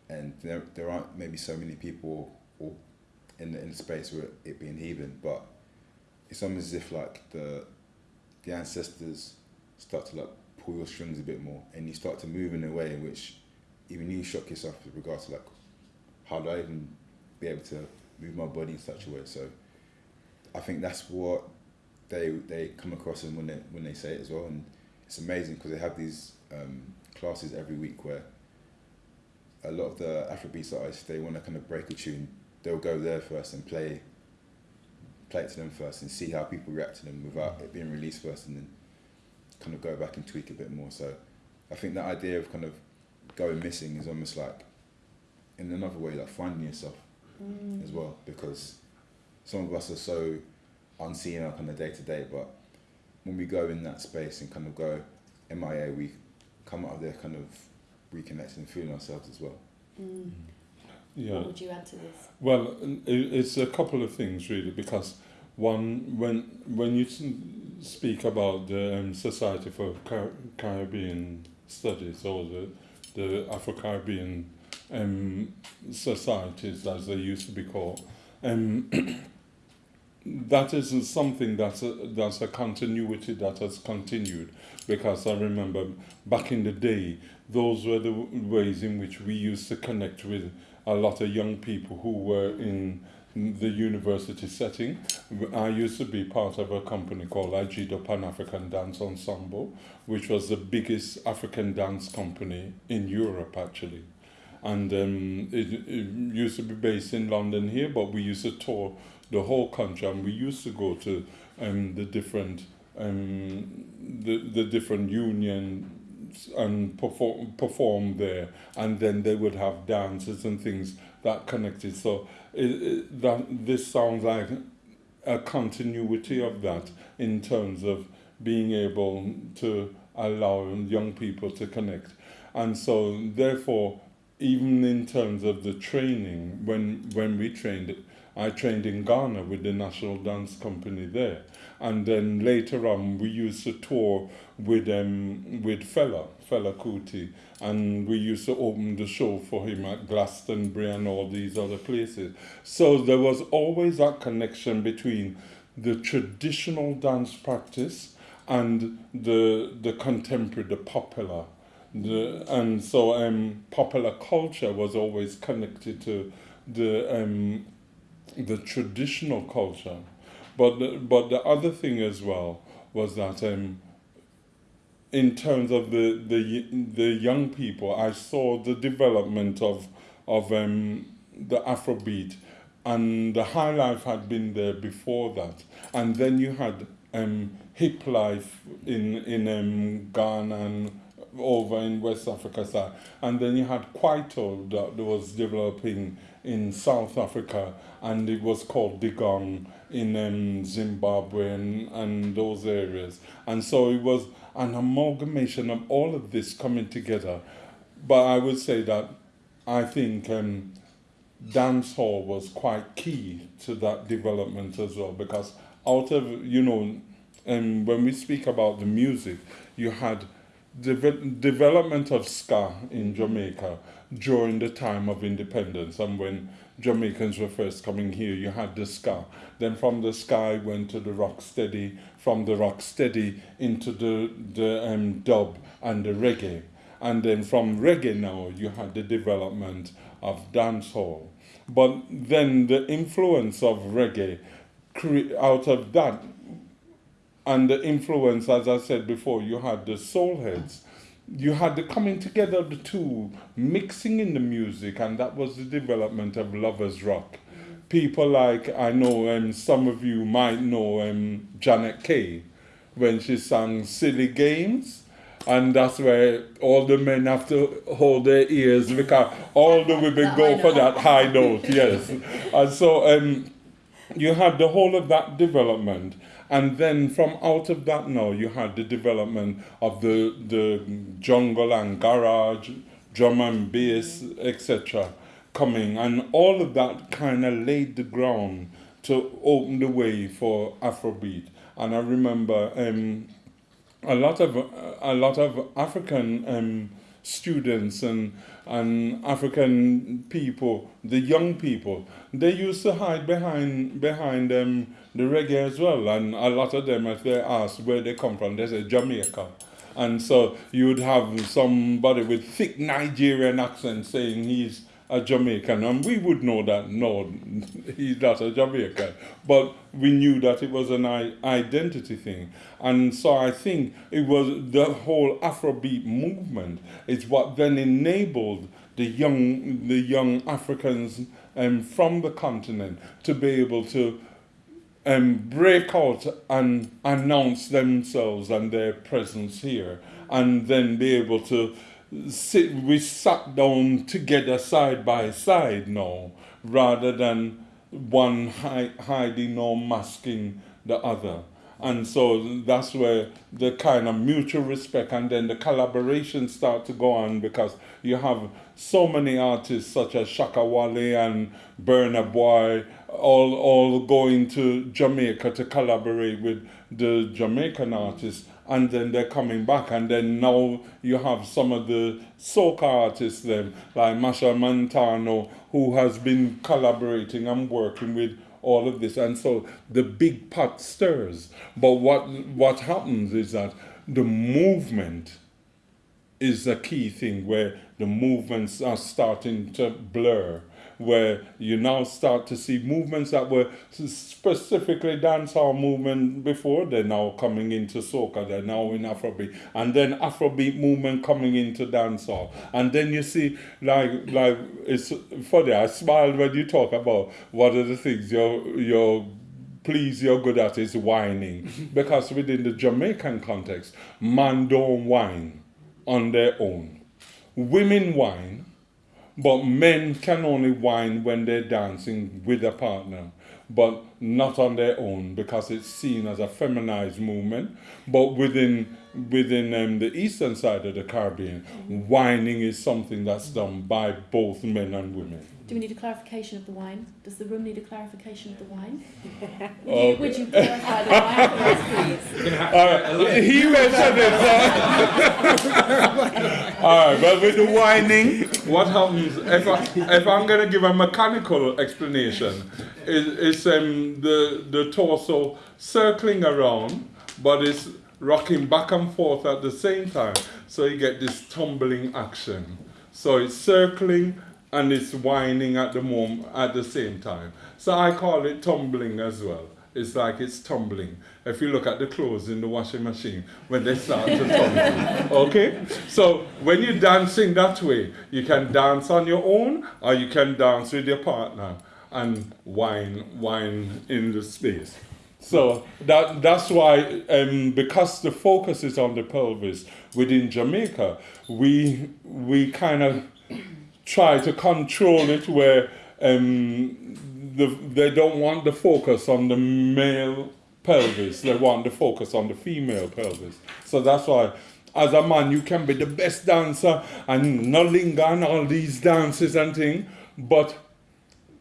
and there there aren't maybe so many people or in the in the space where it being heathen, but it's almost as if like the the ancestors start to like pull your strings a bit more, and you start to move in a way in which even you shock yourself with regards to like how do I even be able to move my body in such a way. So I think that's what they they come across and when they when they say it as well, and it's amazing because they have these um, classes every week where a lot of the Afrobeats artists they want to kind of break a tune, they'll go there first and play play it to them first and see how people react to them without it being released first, and then kind of go back and tweak a bit more. So I think that idea of kind of going missing is almost like in another way like finding yourself Mm. as well because some of us are so unseen up on the day to day, but when we go in that space and kind of go MIA, we come out of there kind of reconnecting and feeling ourselves as well. Mm. Yeah. What would you add to this? Well, it's a couple of things really because one when when you speak about the um, Society for Car- Caribbean Studies or the the Afro Caribbean um, societies as they used to be called, um, that isn't something that's a, that's a continuity that has continued because I remember back in the day those were the ways in which we used to connect with a lot of young people who were in the university setting. I used to be part of a company called Adzido Pan African Dance Ensemble, which was the biggest African dance company in Europe actually. And um, it, it used to be based in London here, but we used to tour the whole country and we used to go to um, the different um, the, the different unions and perform, perform there and then they would have dances and things that connected. So it, it, that this sounds like a continuity of that in terms of being able to allow young people to connect. And so therefore even in terms of the training when when we trained I trained in Ghana with the National Dance Company there. And then later on we used to tour with um with Fela Fela Kuti. And we used to open the show for him at Glastonbury and all these other places. So there was always that connection between the traditional dance practice and the the contemporary the popular. The and so um popular culture was always connected to the um the traditional culture. But the, but the other thing as well was that um in terms of the the the young people I saw the development of of um the Afrobeat. And the high life had been there before that. And then you had um hip life in in um Ghana and over in West Africa side and then you had Kwaito that was developing in South Africa and it was called Digong in um, Zimbabwe and, and those areas. And so it was an amalgamation of all of this coming together. But I would say that I think um, dance hall was quite key to that development as well because out of you know and when we speak about the music you had deve- development of ska in Jamaica during the time of independence and when Jamaicans were first coming here. You had the ska. Then from the ska went to the rock steady. From the rock steady into the the um, dub and the reggae. And then from reggae now you had the development of dancehall. But then the influence of reggae out of that and the influence, as I said before, you had the soul heads. You had the coming together of the two, mixing in the music, and that was the development of lovers rock. People like I know, um, some of you might know um, Janet Kay, when she sang "Silly Games." and that's where all the men have to hold their ears because all the women go for that high note, yes. And so um, you had the whole of that development, and then from out of that now you had the development of the the jungle and garage, drum and bass, etc. coming, and all of that kind of laid the ground to open the way for Afrobeat. And I remember. Um, a lot of a lot of African um, students and and African people, the young people, they used to hide behind behind um, the reggae as well. And a lot of them, if they asked where they come from, they say Jamaica. And so you would have somebody with thick Nigerian accent saying he's a Jamaican, and we would know that no, he's not a Jamaican. But we knew that it was an identity thing, and so I think it was the whole Afrobeat movement is what then enabled the young the young Africans um, from the continent to be able to um, break out and announce themselves and their presence here, and then be able to sit. We sat down together side by side now, rather than one hi- hiding or masking the other. And so that's where the kind of mutual respect and then the collaboration start to go on because you have so many artists such as Shatta Wale and Burna Boy all all going to Jamaica to collaborate with the Jamaican artists and then they're coming back and then now you have some of the soca artists then like Machel Montano who has been collaborating and working with all of this. And so the big pot stirs. But what what happens is that the movement is a key thing where the movements are starting to blur where you now start to see movements that were specifically dancehall movement before. They're now coming into soca they're now in afrobeat. And then afrobeat movement coming into dancehall. And then you see like like it's funny i smiled when you talk about one of the things you're you're please you're good at is whining. Because within the jamaican context man don't whine on their own. Women whine but men can only whine when they're dancing with a partner, but not on their own because it's seen as a feminized movement. But within within um, the eastern side of the Caribbean, whining is something that's done by both men and women. Do we need a clarification of the wine? Does the room need a clarification of the wine? Would, Okay. you, would you clarify the wine for us, please? Uh, he mentioned it. All right, but with the whining, what happens if I, if I'm going to give a mechanical explanation? Is it's um, the the torso circling around, but it's rocking back and forth at the same time, so you get this tumbling action. So it's circling and it's whining at the moment at the same time. So I call it tumbling as well. It's like it's tumbling. If you look at the clothes in the washing machine when they start to tumble. Okay? So when you're dancing that way, you can dance on your own or you can dance with your partner and whine whine in the space. So that that's why um, because the focus is on the pelvis within Jamaica, we we kind of try to control it where um, the, they don't want the focus on the male pelvis, they want the focus on the female pelvis. So that's why, as a man, you can be the best dancer and no linger and all these dances and things, but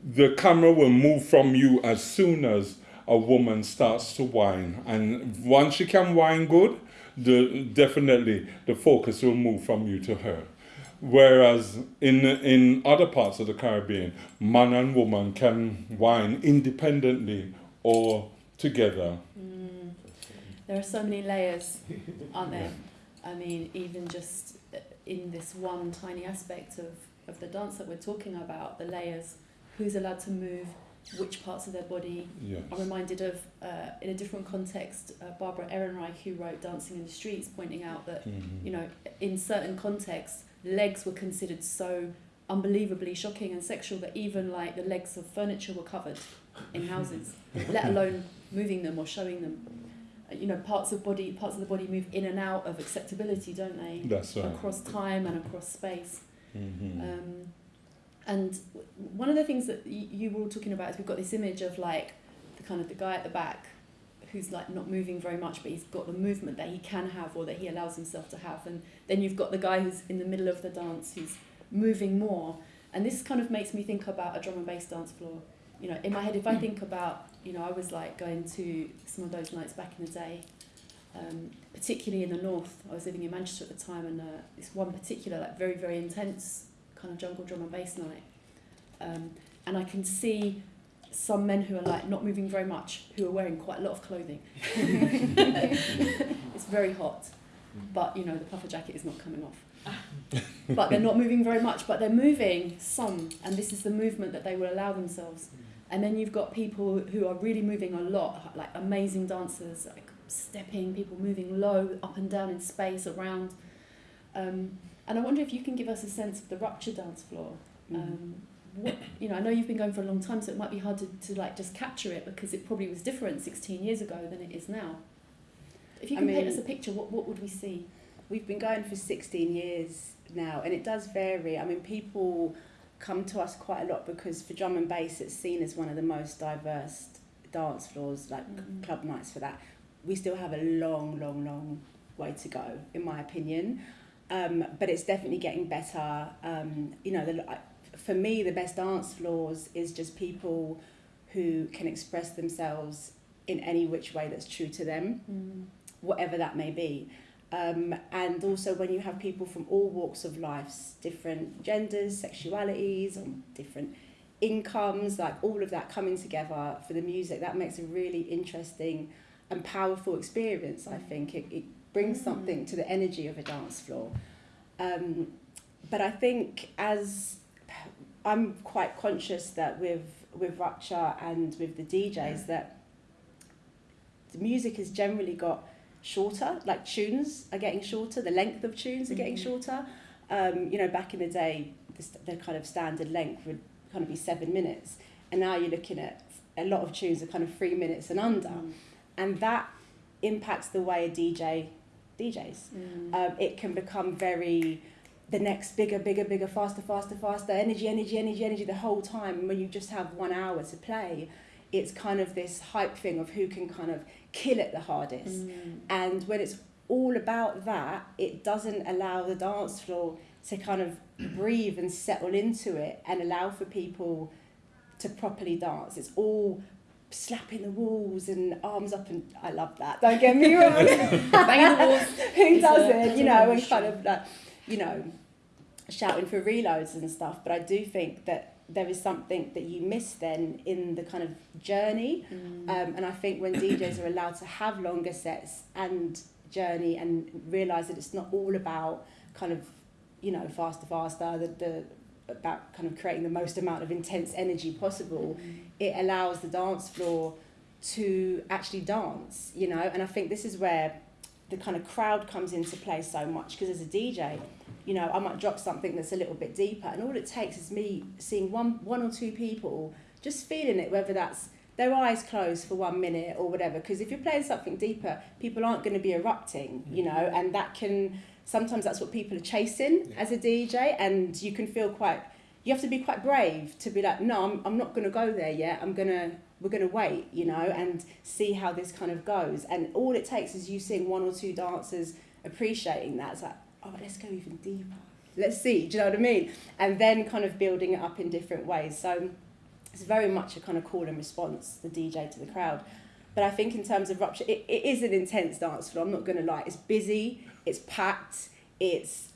the camera will move from you as soon as a woman starts to whine. And once she can whine good, the, definitely the focus will move from you to her. Whereas in in other parts of the Caribbean, man and woman can wine independently or together. Mm. There are so many layers, aren't there? I mean, even just in this one tiny aspect of, of the dance that we're talking about, the layers, who's allowed to move, which parts of their body. Yes. I'm reminded of, uh, in a different context, uh, Barbara Ehrenreich, who wrote Dancing in the Streets, pointing out that, Mhm. you know, in certain contexts, legs were considered so unbelievably shocking and sexual that even like the legs of furniture were covered in houses, let alone moving them or showing them. Uh, You know, parts of body, parts of the body move in and out of acceptability, don't they? That's right. Across time and across space. Mhm. Um, and w- one of the things that y- you were all talking about is we've got this image of like the kind of the guy at the back who's like not moving very much, but he's got the movement that he can have or that he allows himself to have. And then you've got the guy who's in the middle of the dance who's moving more. And this kind of makes me think about a drum and bass dance floor. You know, in my head, if I think about, you know, I was like going to some of those nights back in the day, um, particularly in the north. I was living in Manchester at the time, and uh, this one particular, like very, very intense kind of jungle drum and bass night. Um, and I can see some men who are like not moving very much, who are wearing quite a lot of clothing. it's very hot, but you know the puffer jacket is not coming off. but they're not moving very much, but they're moving some, and this is the movement that they will allow themselves. And then you've got people who are really moving a lot, like amazing dancers, like stepping, people moving low, up and down in space, around. Um, and I wonder if you can give us a sense of the rupture dance floor. Mm. Um, what, you know, I know you've been going for a long time, so it might be hard to, to like just capture it because it probably was different 16 years ago than it is now. If you I can paint us a picture, what, what would we see? We've been going for 16 years now, and it does vary. I mean, people come to us quite a lot because for drum and bass, it's seen as one of the most diverse dance floors, like Mm. club nights for that. We still have a long, long, long way to go, in my opinion. Um, but it's definitely getting better. Um, you know, the, for me, the best dance floors is just people who can express themselves in any which way that's true to them Mm. whatever that may be. Um, and also when you have people from all walks of life, different genders, sexualities, different incomes, like all of that coming together for the music, that makes a really interesting and powerful experience, I think. It, it brings Mm. something to the energy of a dance floor. Um, but I think as I'm quite conscious that with with Rupture and with the DJs that the music has generally got shorter, like tunes are getting shorter, the length of tunes are getting Mhm. shorter. Um, you know, back in the day, the, the kind of standard length would kind of be seven minutes, and now you're looking at a lot of tunes are kind of three minutes and under, Mm. and that impacts the way a DJ DJs Mm. um, it can become very the next bigger, bigger, bigger, faster, faster, faster, energy, energy, energy, energy the whole time. And when you just have one hour to play, it's kind of this hype thing of who can kind of kill it the hardest. Mm. And when it's all about that, it doesn't allow the dance floor to kind of breathe and settle into it and allow for people to properly dance. It's all slapping the walls and arms up and I love that. Don't get me wrong. Banging the walls. Who doesn't, you know, and kind of like, you know, shouting for reloads and stuff. But I do think that there is something that you miss then in the kind of journey. Mm. Um, and I think when DJs are allowed to have longer sets and journey and realise that it's not all about kind of, you know, faster, faster, the, the about kind of creating the most amount of intense energy possible, Mm. it allows the dance floor to actually dance, you know. And I think this is where the kind of crowd comes into play so much because as a DJ, you know, I might drop something that's a little bit deeper, and all it takes is me seeing one, one or two people just feeling it, whether that's their eyes closed for one minute or whatever. Because if you're playing something deeper, people aren't going to be erupting, you mm. know, and that can sometimes that's what people are chasing Yeah. as a DJ, and you can feel quite. You have to be quite brave to be like, no, I'm, I'm not going to go there yet. I'm gonna we're going to wait, you know, and see how this kind of goes. And all it takes is you seeing one or two dancers appreciating that. It's like, oh, let's go even deeper. Let's see, do you know what I mean? And then kind of building it up in different ways. So it's very much a kind of call and response, the DJ to the crowd. But I think in terms of rupture, it, it is an intense dance floor. I'm not going to lie. It's busy, it's packed, it's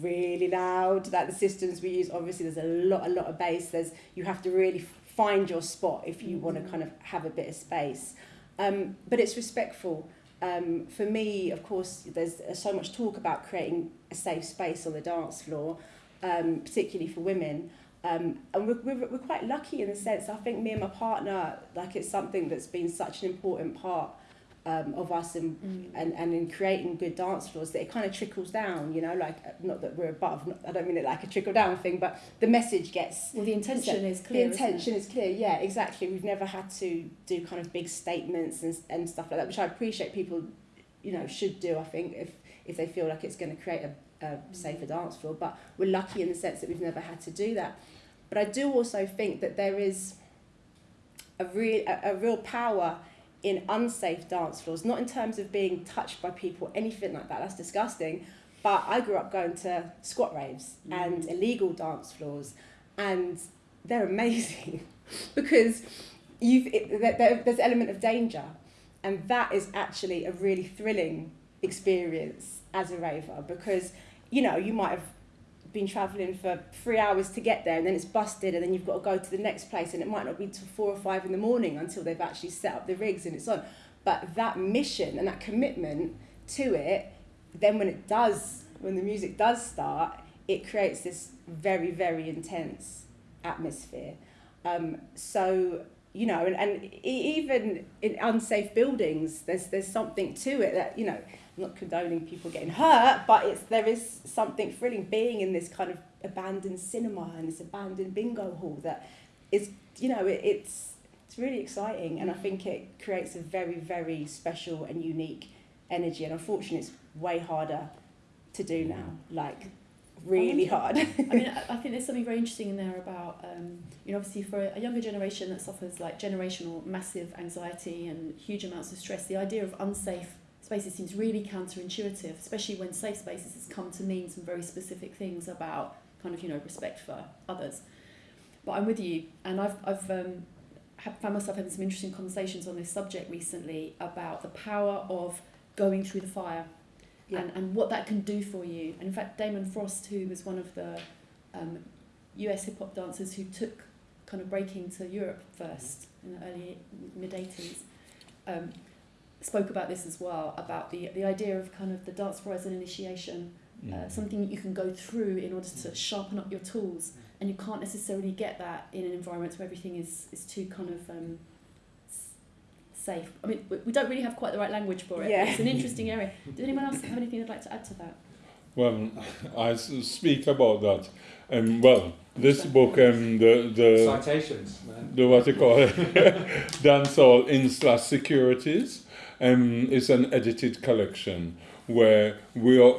really loud. Like the systems we use, obviously, there's a lot, a lot of bass. There's you have to really find your spot if you want to kind of have a bit of space. Um, but it's respectful. Um, for me, of course, there's so much talk about creating a safe space on the dance floor, um, particularly for women. Um, and we're, we're, we're quite lucky in the sense, I think me and my partner, like it's something that's been such an important part um, of us and, Mm. and, and in creating good dance floors that it kind of trickles down, you know, like not that we're above, not, I don't mean it like a trickle down thing, but the message gets Well, the intention is the clear. it? intention is clear, yeah, exactly. We've never had to do kind of big statements and, and stuff like that, which I appreciate people, you know, should do, I think, if, if they feel like it's going to create a, a safer dance floor. But we're lucky in the sense that we've never had to do that. But I do also think that there is a, real a, a real power in unsafe dance floors, not in terms of being touched by people, anything like that, that's disgusting. But I grew up going to squat raves mm. and illegal dance floors, and they're amazing because you've it, there, there's an element of danger, and that is actually a really thrilling experience as a raver because you know you might have been travelling for three hours to get there and then it's busted and then you've got to go to the next place and it might not be till four or five in the morning until they've actually set up the rigs and it's on. But that mission and that commitment to it then when it does when the music does start it creates this very very intense atmosphere. Um, so you know and, and even in unsafe buildings there's there's something to it that you know I'm not condoning people getting hurt but it's there is something thrilling being in this kind of abandoned cinema and this abandoned bingo hall that is you know it, it's it's really exciting. And I think it creates a very very special and unique energy. And unfortunately it's way harder to do now like really hard. I mean, I I think there's something very interesting in there about, um, you know, obviously for a younger generation that suffers like generational massive anxiety and huge amounts of stress, the idea of unsafe spaces seems really counterintuitive, especially when safe spaces has come to mean some very specific things about kind of, you know, respect for others. But I'm with you, and I've, I've um, have found myself having some interesting conversations on this subject recently about the power of going through the fire Yeah. and, and what that can do for you. And in fact, Damon Frost, who was one of the um, US hip hop dancers who took kind of breaking to Europe first in the early mid 80s, um, spoke about this as well about the, the idea of kind of the dance floor as an initiation, uh, something that you can go through in order to sharpen up your tools. And you can't necessarily get that in an environment where everything is, is too kind of um, safe. I mean, we, we don't really have quite the right language for it. Yeah. It's an interesting area. Does anyone else have anything they'd like to add to that? Well, I s- speak about that. Um, well, this book, um, the the Citations, man. the what you call it, dancehall in slash securities, um, is an edited collection where we are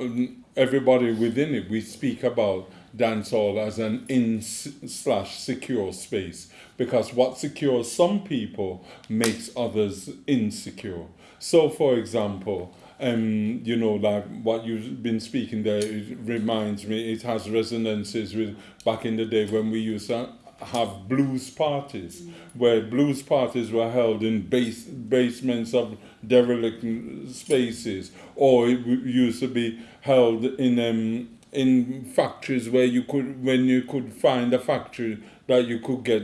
everybody within it. We speak about dancehall as an in slash secure space because what secures some people makes others insecure. So, for example, um, you know, like what you've been speaking there, it reminds me, it has resonances with back in the day when we used to have blues parties, where blues parties were held in base, basements of derelict spaces, or it used to be held in um, in factories where you could, when you could find a factory that you could get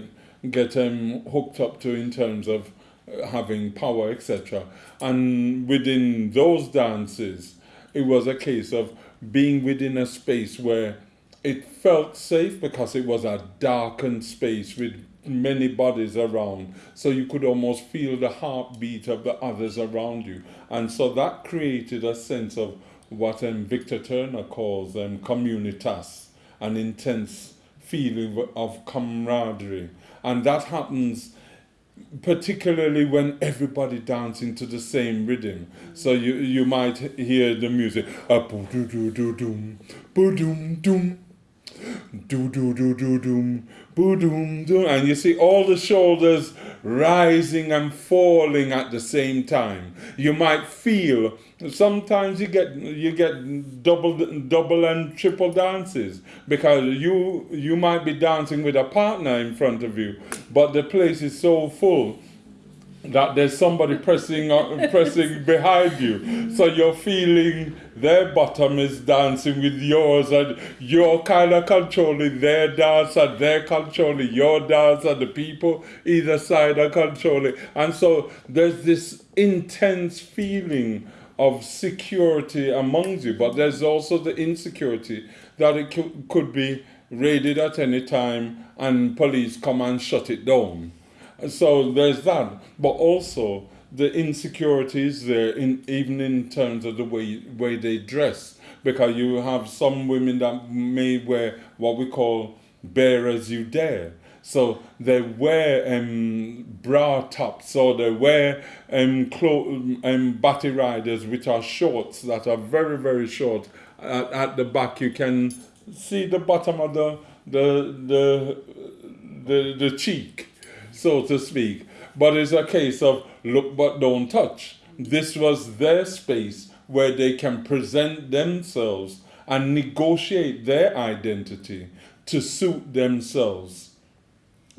get um, hooked up to in terms of uh, having power, etc. And within those dances, it was a case of being within a space where it felt safe because it was a darkened space with many bodies around. So you could almost feel the heartbeat of the others around you. And so that created a sense of what um, Victor Turner calls um, communitas, an intense feeling of camaraderie. And that happens particularly when everybody dancing to the same rhythm. So you you might hear the music a boo doo doo doo doom boo doom doom do do do do doom boo doom doom and you see all the shoulders rising and falling at the same time. You might feel sometimes you get you get double double and triple dances because you you might be dancing with a partner in front of you, but the place is so full that there's somebody pressing uh, pressing behind you so you're feeling their bottom is dancing with yours and you're kind of controlling their dance and they're controlling your dance and the people either side are controlling and so there's this intense feeling of security amongst you but there's also the insecurity that it could, could be raided at any time and police come and shut it down. So there's that, but also the insecurities there, in, even in terms of the way way they dress, because you have some women that may wear what we call bare as you dare. So they wear um, bra tops or they wear um, clo- um, batty riders, which are shorts that are very, very short. At, at the back, you can see the bottom of the, the, the, the, the cheek, so to speak. But it's a case of look but don't touch. This was their space where they can present themselves and negotiate their identity to suit themselves.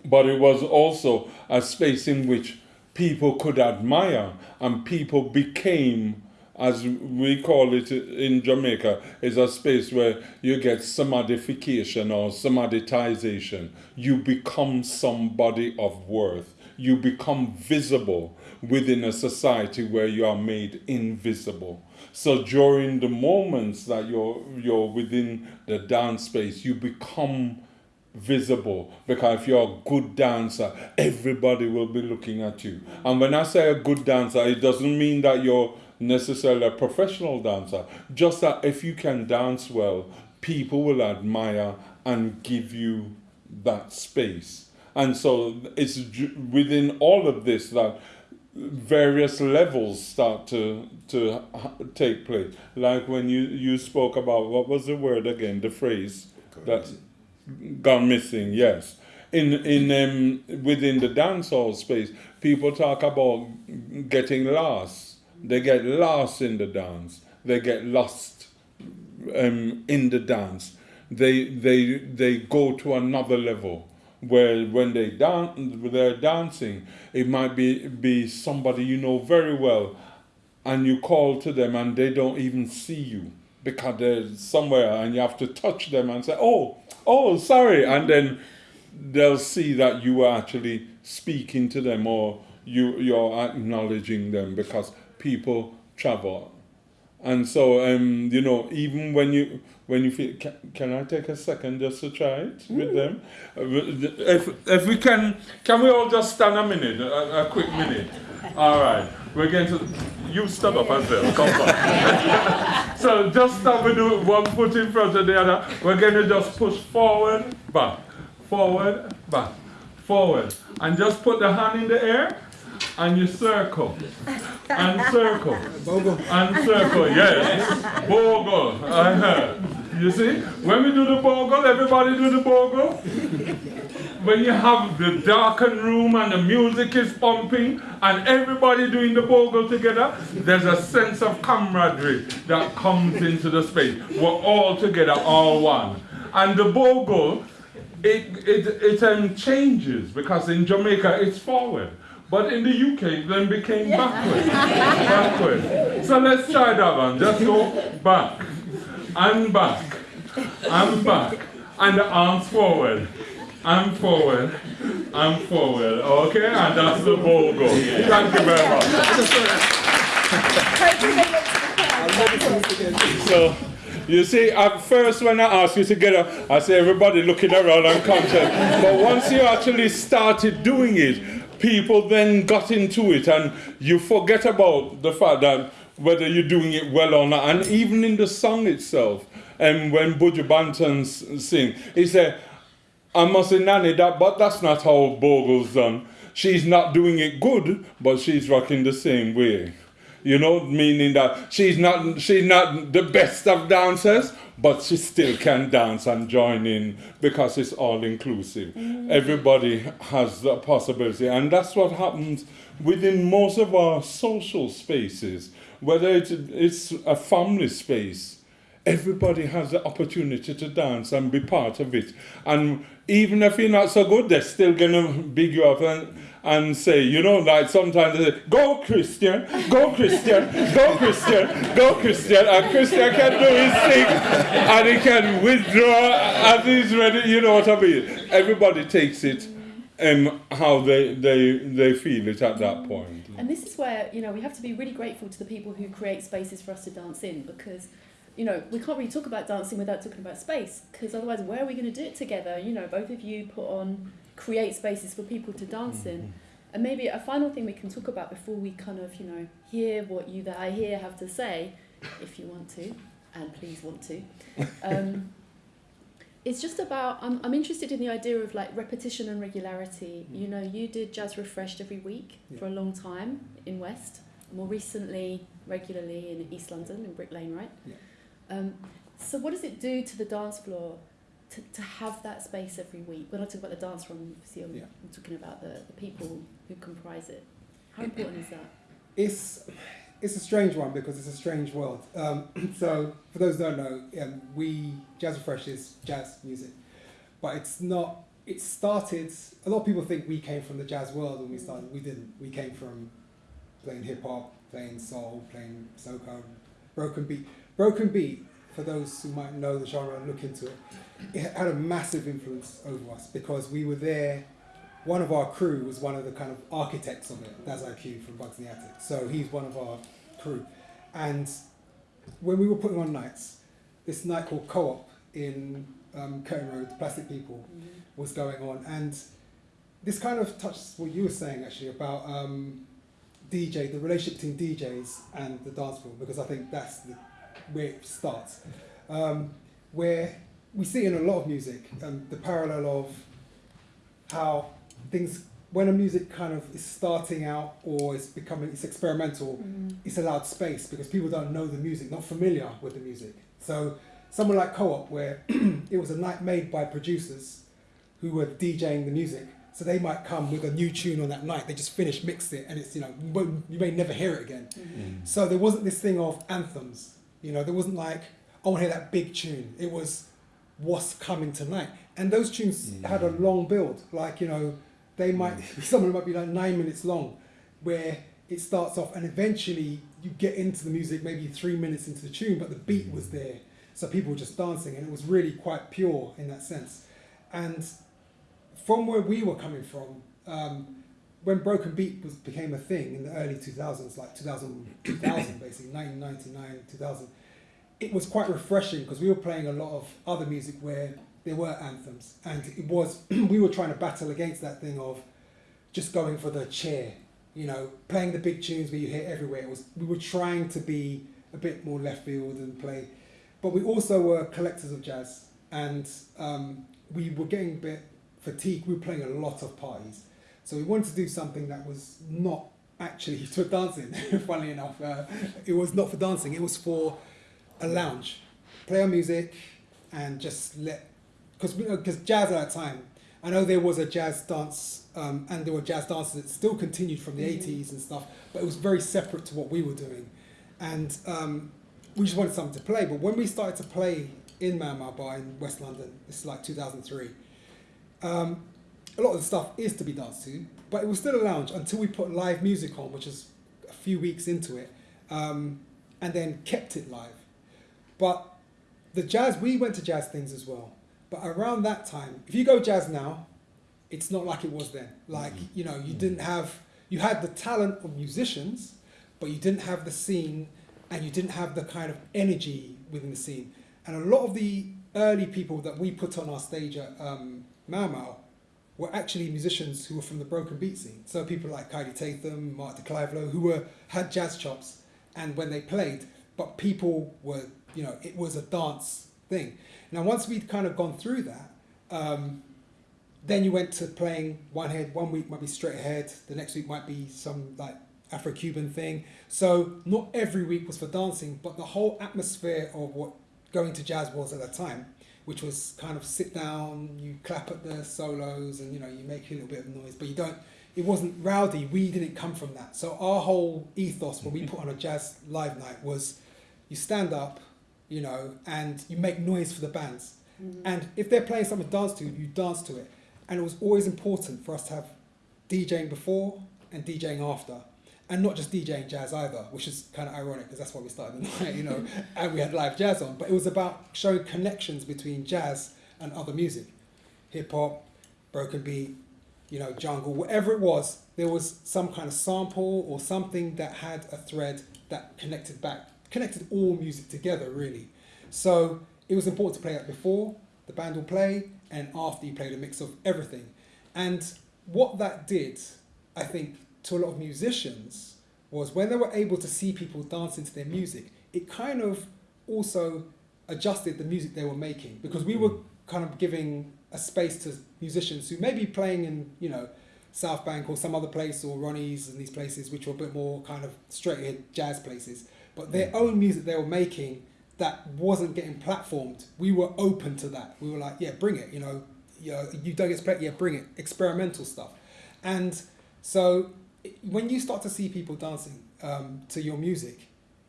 But it was also a space in which people could admire and people became, as we call it in Jamaica, is a space where you get somebodification or samaditization. You become somebody of worth. You become visible within a society where you are made invisible. So during the moments that you're you're within the dance space, you become visible because if you're a good dancer, everybody will be looking at you. And when I say a good dancer, it doesn't mean that you're necessarily a professional dancer. Just that if you can dance well, people will admire and give you that space. And so it's within all of this that various levels start to to take place. Like when you you spoke about what was the word again? The phrase that gone missing. Yes, in in um, within the dancehall space, people talk about getting lost. They get lost in the dance. They get lost um, in the dance. They they they go to another level where when they dance they're dancing, it might be be somebody you know very well, and you call to them and they don't even see you because they're somewhere and you have to touch them and say, "Oh, oh, sorry," and then they'll see that you are actually speaking to them or you you're acknowledging them because people travel. And so um, you know even when you when you feel can, can i take a second just to try it with them? Uh, if, if we can can we all just stand a minute a, a quick minute? All right. We're going to you stand up as well. Come on. So just stop with one foot in front of the other. We're going to just push forward back. Forward back. Forward. And just put the hand in the air and you circle and circle and circle, yes. Bogle, I heard. You see, when we do the bogle, everybody do the bogle. When you have the darkened room and the music is pumping and everybody doing the bogle together, there's a sense of camaraderie that comes into the space. We're all together, all one. And the bogle, it, it, it um, changes because in Jamaica it's forward. But in the UK, it then became backward. backward. So let's try that one. Just go back and back and back. And the arms forward. And forward. And forward. Okay? And that's the bogle. Thank you very much. So, you see, at first when I asked you to get up, I see everybody looking around unconscious. But once you actually started doing it, people then got into it and you forget about the fact that whether you're doing it well or not. And even in the song itself, and when Buju Banton sing, he said, I must say, Nanny, that, but that's not how Bogle's done. She's not doing it good, but she's rocking the same way. You know, meaning that she's not she's not the best of dancers, but she still can dance and join in because it's all inclusive. Mm. Everybody has the possibility, and that's what happens within most of our social spaces, whether it's, it's a family space everybody has the opportunity to dance and be part of it. And even if you're not so good, they're still gonna big you up and, and say, you know, like sometimes they say, go Christian, go Christian, go Christian, go Christian, and Christian can do his thing and he can withdraw as he's ready, you know what I mean? Everybody takes it um, how they, they, they feel it at that point. And this is where, you know, we have to be really grateful to the people who create spaces for us to dance in because you know, we can't really talk about dancing without talking about space because otherwise, where are we going to do it together? You know, both of you put on create spaces for people to dance in. And maybe a final thing we can talk about before we kind of, you know, hear what you that I hear have to say, if you want to, and please want to. Um, it's just about I'm, I'm interested in the idea of like repetition and regularity. You know, you did Jazz Refreshed every week Yeah. for a long time in West, more recently regularly in East London in Brick Lane, right? Yeah. Um, so what does it do to the dance floor to, to have that space every week? When I talk about the dance room, obviously I'm, Yeah. I'm talking about the, the people who comprise it. How important is that? It's it's a strange one because it's a strange world. Um, so for those who don't know, um, we Jazz Refresh is jazz music, but it's not. It started. A lot of people think we came from the jazz world when we started. We didn't. We came from playing hip hop, playing soul, playing soca, broken beat. Broken beat. For those who might know the genre and look into it, it had a massive influence over us because we were there one of our crew was one of the kind of architects of it, Daz-I-Kue from Bugz in the Attic. So he's one of our crew. And when we were putting on nights, this night called Co-op in um, Curtain Road, Plastic People, was going on. And this kind of touches what you were saying actually about um, DJ, the relationship between DJs and the dance floor, because I think that's the, where it starts. Um, where we see in a lot of music um, the parallel of how things when a music kind of is starting out or it's becoming it's experimental it's allowed space because people don't know the music not familiar with the music. So someone like co-op where it was a night made by producers who were DJing the music. So they might come with a new tune on that night they just finished mixed it and it's you know you, you may never hear it again. So there wasn't this thing of anthems you know there wasn't like I want to hear that big tune. It was what's coming tonight? And those tunes mm. had a long build. Like you know they might some of them might be like nine minutes long where it starts off and eventually you get into the music maybe three minutes into the tune but the beat mm. was there. So people were just dancing and it was really quite pure in that sense. And from where we were coming from um, when broken beat was became a thing in the early 2000s like 2000, 2000 basically 1999 2000 it was quite refreshing because we were playing a lot of other music where there were anthems and it was we were trying to battle against that thing of just going for the chair you know playing the big tunes where you hear everywhere. It was we were trying to be a bit more left field and play but we also were collectors of jazz and um, we were getting a bit fatigued. We were playing a lot of parties so we wanted to do something that was not actually for dancing funnily enough. Uh, it was not for dancing it was for a lounge. Play our music and just let because because jazz at that time I know there was a jazz dance um, and there were jazz dances that still continued from the 80s and stuff but it was very separate to what we were doing. And um, we just wanted something to play but when we started to play in Mau Bar in West London this is like 2003 um, a lot of the stuff is to be danced to but it was still a lounge until we put live music on which is a few weeks into it um, and then kept it live but the jazz, we went to jazz things as well. But around that time, if you go jazz now, it's not like it was then. Like, you know, you didn't have, you had the talent of musicians, but you didn't have the scene and you didn't have the kind of energy within the scene. And a lot of the early people that we put on our stage at um, Mau Mau were actually musicians who were from the broken beat scene. So people like Kaidi Tatham, Mark de Clive-Lowe, who were had jazz chops, and when they played, but people were, you know, it was a dance thing. Now, once we'd kind of gone through that, um, then you went to playing one head. One week might be straight ahead. The next week might be some like Afro-Cuban thing. So not every week was for dancing, but the whole atmosphere of what going to jazz was at that time, which was kind of sit down, you clap at the solos, and you know you make a little bit of noise, but you don't. It wasn't rowdy. We didn't come from that. So our whole ethos when we put on a jazz live night was, you stand up, you know, and you make noise for the bands. Mm-hmm. And if they're playing something to dance to, you dance to it. And it was always important for us to have DJing before and DJing after. And not just DJing jazz either, which is kind of ironic because that's why we started the night, you know, and we had live jazz on. But it was about showing connections between jazz and other music. Hip hop, broken beat, you know, jungle, whatever it was, there was some kind of sample or something that had a thread that connected back, connected all music together really. So it was important to play that before the band will play and after you played a mix of everything. And what that did, I think, to a lot of musicians was when they were able to see people dancing to their music, it kind of also adjusted the music they were making because we were mm-hmm. kind of giving a space to musicians who may be playing in, you know, South Bank or some other place or Ronnie's and these places which were a bit more kind of straight ahead jazz places. But their mm-hmm. own music they were making that wasn't getting platformed, we were open to that. We were like, yeah, bring it, you know, you, know, you don't expect, yeah, bring it, experimental stuff. And so it- when you start to see people dancing um, to your music,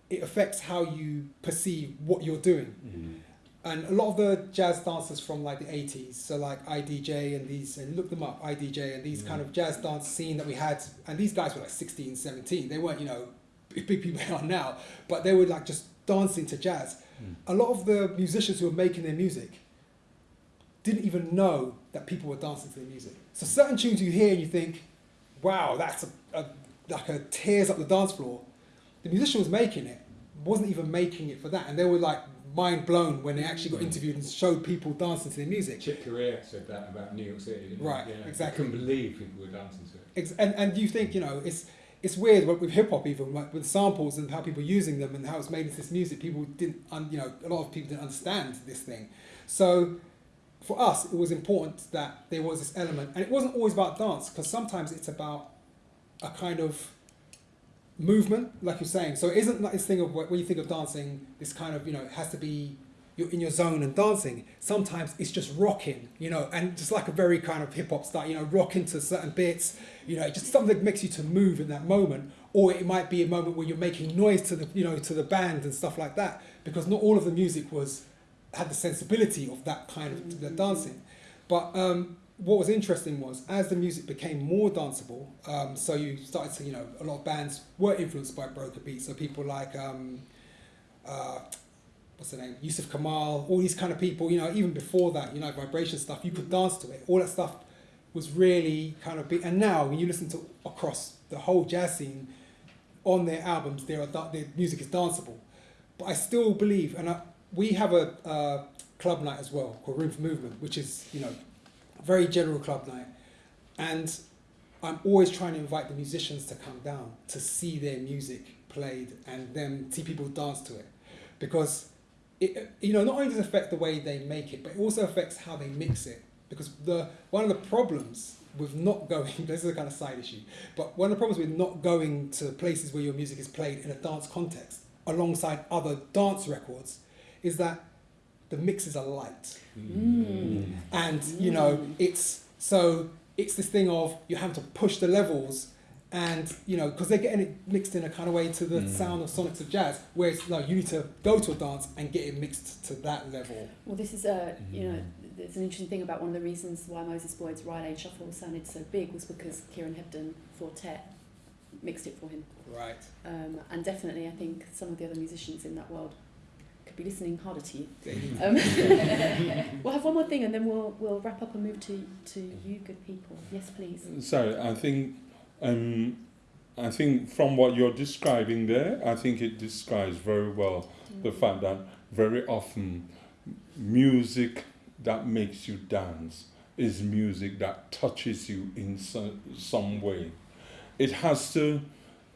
it affects how you perceive what you're doing. Mm-hmm. And a lot of the jazz dancers from like the 80s, so like IDJ and these, and look them up, IDJ and these kind mm. of jazz dance scene that we had, and these guys were like 16, 17. They weren't, you know, big big people they are now, but they were like just dancing to jazz. Mm. A lot of the musicians who were making their music didn't even know that people were dancing to their music. So certain tunes you hear and you think, wow, that's a, a like a tears up the dance floor. The musician was making it, wasn't even making it for that, and they were like mind blown when they actually got interviewed and showed people dancing to their music. Chick Corea said that about New York City. Right, Yeah. exactly. I couldn't believe people were dancing to it. Ex- and and you think you know it's it's weird with, with hip hop even like with samples and how people are using them and how it's made into this music. People didn't un, you know a lot of people didn't understand this thing. So for us, it was important that there was this element, and it wasn't always about dance because sometimes it's about a kind of movement, like you're saying. So it isn't like this thing of when you think of dancing, this kind of you know it has to be you're in your zone and dancing. Sometimes it's just rocking, you know, and just like a very kind of hip hop style, you know, rocking to certain bits, you know, just something that makes you to move in that moment. Or it might be a moment where you're making noise to the you know to the band and stuff like that, because not all of the music was had the sensibility of that kind of the dancing. But um, what was interesting was as the music became more danceable, um, so you started to, you know, a lot of bands were influenced by broken beats. So people like, um, uh, what's the name, Yussef Kamaal, all these kind of people, you know, even before that, you know, vibration stuff, you could dance to it. All that stuff was really kind of big. And now when you listen to across the whole jazz scene, on their albums, da- their music is danceable. But I still believe, and I, we have a uh, club night as well called Room for Movement, which is you know a very general club night, and I'm always trying to invite the musicians to come down to see their music played and then see people dance to it, because it you know not only does it affect the way they make it, but it also affects how they mix it. Because the one of the problems with not going this is a kind of side issue, but one of the problems with not going to places where your music is played in a dance context alongside other dance records is that the mixes are light. Mm. and you know it's so it's this thing of you have to push the levels and you know because they're getting it mixed in a kind of way to the sound of sonics of jazz where it's like you need to go to a dance and get it mixed to that level. Well, this is a you know it's an interesting thing about one of the reasons why Moses Boyd's Rye Lane Shuffle sounded so big was because Kieran Hebden Four Tet mixed it for him, right. Um, and definitely I think some of the other musicians in that world could be listening harder to you. Um, we'll have one more thing and then we'll we'll wrap up and move to to you good people. Yes, please. So I think, um, I think from what you're describing there, I think it describes very well the fact that very often music that makes you dance is music that touches you in some, some way. It has to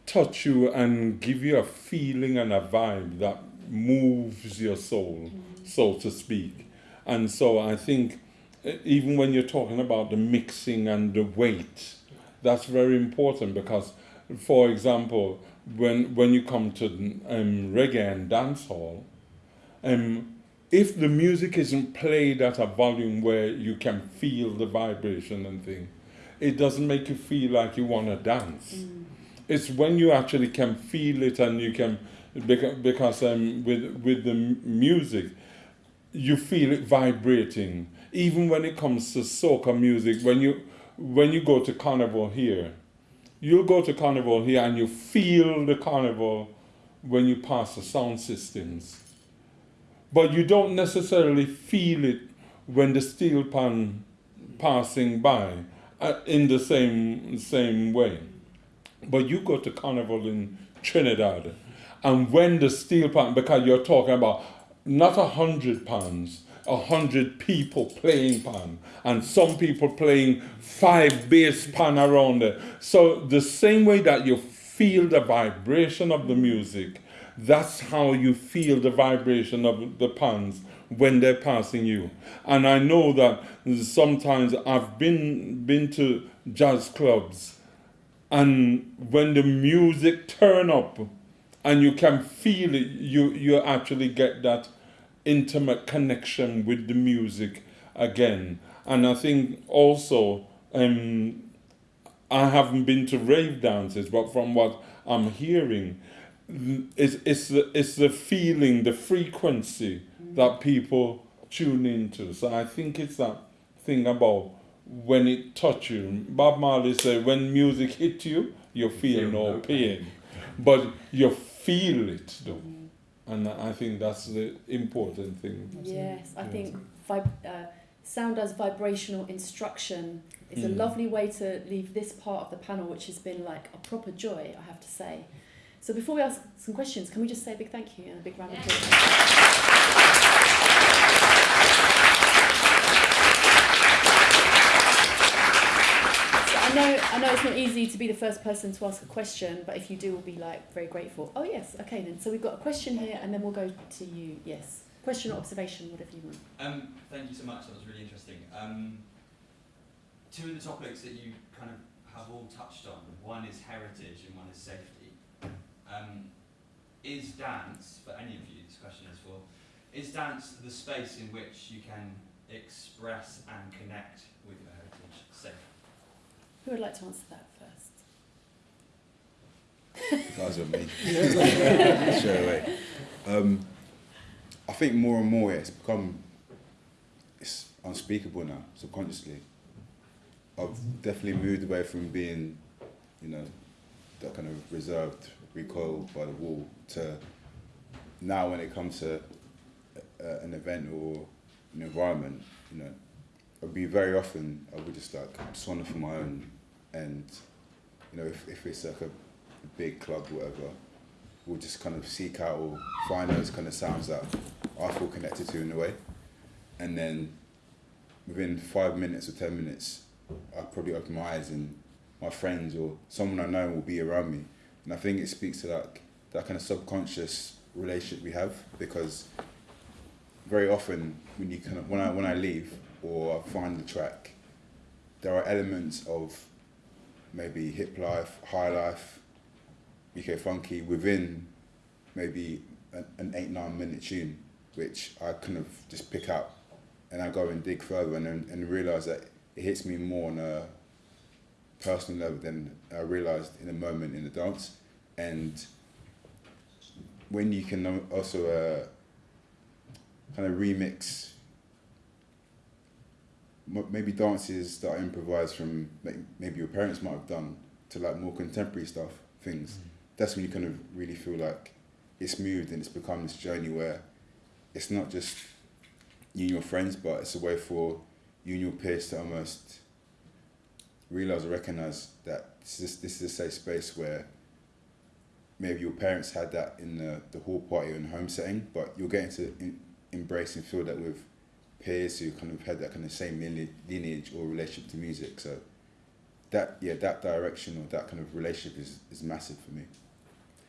touch you and give you a feeling and a vibe that moves your soul, so to speak. And so I think uh, even when you're talking about the mixing and the weight, that's very important because, for example, when when you come to um, reggae and dancehall, um, if the music isn't played at a volume where you can feel the vibration and thing, it doesn't make you feel like you want to dance. It's when you actually can feel it and you can, because, um, with with the music, you feel it vibrating. Even when it comes to soca music, when you when you go to carnival here, you'll go to carnival here and you feel the carnival when you pass the sound systems. But you don't necessarily feel it when the steel pan passing by uh, in the same same way. But you go to carnival in Trinidad, and when the steel pan, because you're talking about not a hundred pounds, a hundred people playing pan, and some people playing five bass pan around it. So the same way that you feel the vibration of the music, that's how you feel the vibration of the pans when they're passing you. And I know that sometimes I've been been to jazz clubs and when the music turn up and you can feel it, you you actually get that intimate connection with the music again. And I think also um, I haven't been to rave dances, but from what I'm hearing, it's, it's, the, it's the feeling, the frequency that people tune into. So I think it's that thing about when it touch you. Bob Marley said, when music hit you, you feel no pain, but you feel it though. And I think that's the important thing. Yes, I Yeah. think vib- uh, sound as vibrational instruction is a Mm. lovely way to leave this part of the panel, which has been like a proper joy, I have to say. So before we ask some questions, can we just say a big thank you and a big round of applause? I know, I know it's not easy to be the first person to ask a question, but if you do, we'll be like very grateful. Oh yes, okay then. So we've got a question here, and then we'll go to you. Yes, question or observation, whatever you want. Um, thank you so much. That was really interesting. Um, two of the topics that you kind of have all touched on. One is heritage and one is safety. Um, is dance for any of you? This question is for. Is dance the space in which you can express and connect with? Who would like to answer that first? Guys are me. Straight away. Um, I think more and more it's become it's unspeakable now, subconsciously. I've definitely moved away from being, you know, that kind of reserved, recoiled by the wall to now when it comes to uh, an event or an environment, you know, I'd be very often I would just like swan for my own and you know if, if it's like a big club whatever, we'll just kind of seek out or find those kind of sounds that I feel connected to in a way. And then within five minutes or ten minutes, I'll probably open my eyes and my friends or someone I know will be around me. And I think it speaks to that, that kind of subconscious relationship we have because very often when you kind of when I when I leave or I find the track, there are elements of maybe hip life, high life, UK funky within maybe an, an eight nine minute tune, which I kind of just pick up, and I go and dig further and and realize that it hits me more on a personal level than I realized in a moment in the dance, and when you can also uh, kind of remix maybe dances that I improvised from like, maybe your parents might have done to like more contemporary stuff, things. Mm. That's when you kind of really feel like it's moved and it's become this journey where it's not just you and your friends, but it's a way for you and your peers to almost realize or recognize that this is this is a safe space where maybe your parents had that in the, the hall party and home setting, but you're getting to in, embrace and feel that with peers who kind of had that kind of same lineage, lineage or relationship to music. So that yeah, that direction or that kind of relationship is, is massive for me.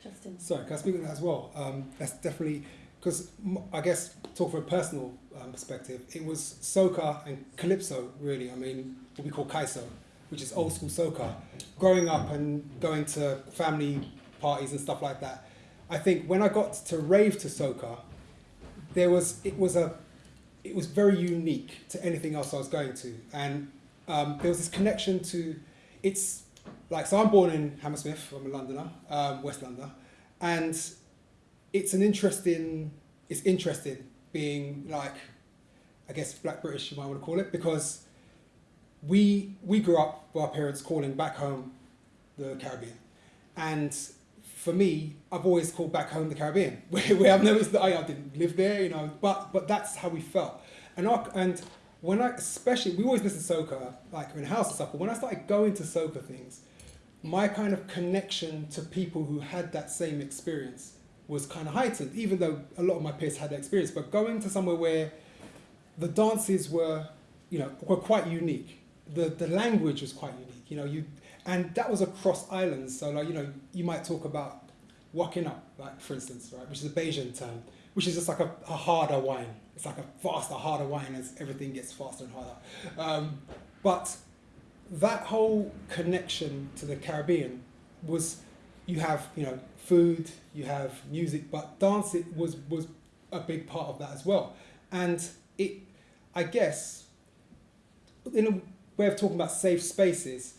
Justin. Sorry, can I speak on that as well? Um, that's definitely because I guess talk from a personal um, perspective, it was soca and calypso really. I mean, what we call kaiso, which is old school soca. Growing up and going to family parties and stuff like that, I think when I got to rave to soca, there was it was a it was very unique to anything else I was going to, and um, there was this connection to it's like so I'm born in Hammersmith. I'm a Londoner, um, West London, and it's an interesting. It's interesting being like, I guess Black British you might want to call it because we we grew up with our parents calling back home the Caribbean, and for me, I've always called back home the Caribbean, where, where I've noticed that I, I didn't live there, you know, but but that's how we felt, and our, and when I especially we always listen to soca like in house and stuff, but when I started going to soca things, my kind of connection to people who had that same experience was kind of heightened, even though a lot of my peers had that experience. But going to somewhere where the dances were, you know, were quite unique. The the language was quite unique. You know, you and that was across islands. So like you know, you might talk about wukking up, like for instance, right, which is a Bajan term, which is just like a, a harder wine. It's like a faster, harder wine as everything gets faster and harder. Um, but that whole connection to the Caribbean was you have you know food, you have music, but dance it was was a big part of that as well. And it, I guess, in a way of talking about safe spaces,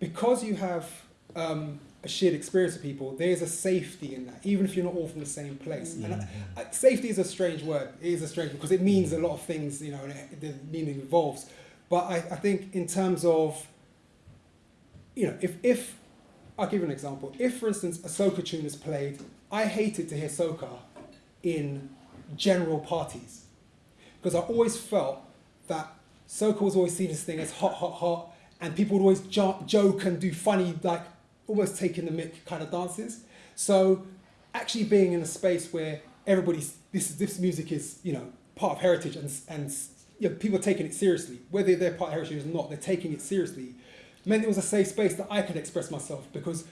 because you have um, a shared experience with people, there's a safety in that, even if you're not all from the same place. And I, I, safety is a strange word. It is a strange because it means a lot of things, you know, and it, the meaning evolves. But I, I think in terms of, you know, if, if I'll give you an example. If, for instance, a soca tune is played, I hated to hear soca in general parties because I always felt that soca was always seen as thing as hot, hot, hot, and people would always jo- joke and do funny, like almost taking the mick kind of dances. So actually being in a space where everybody's this this music is you know part of heritage and and you know, people are taking it seriously, whether they're part of heritage or not, they're taking it seriously. Meant it was a safe space that I could express myself because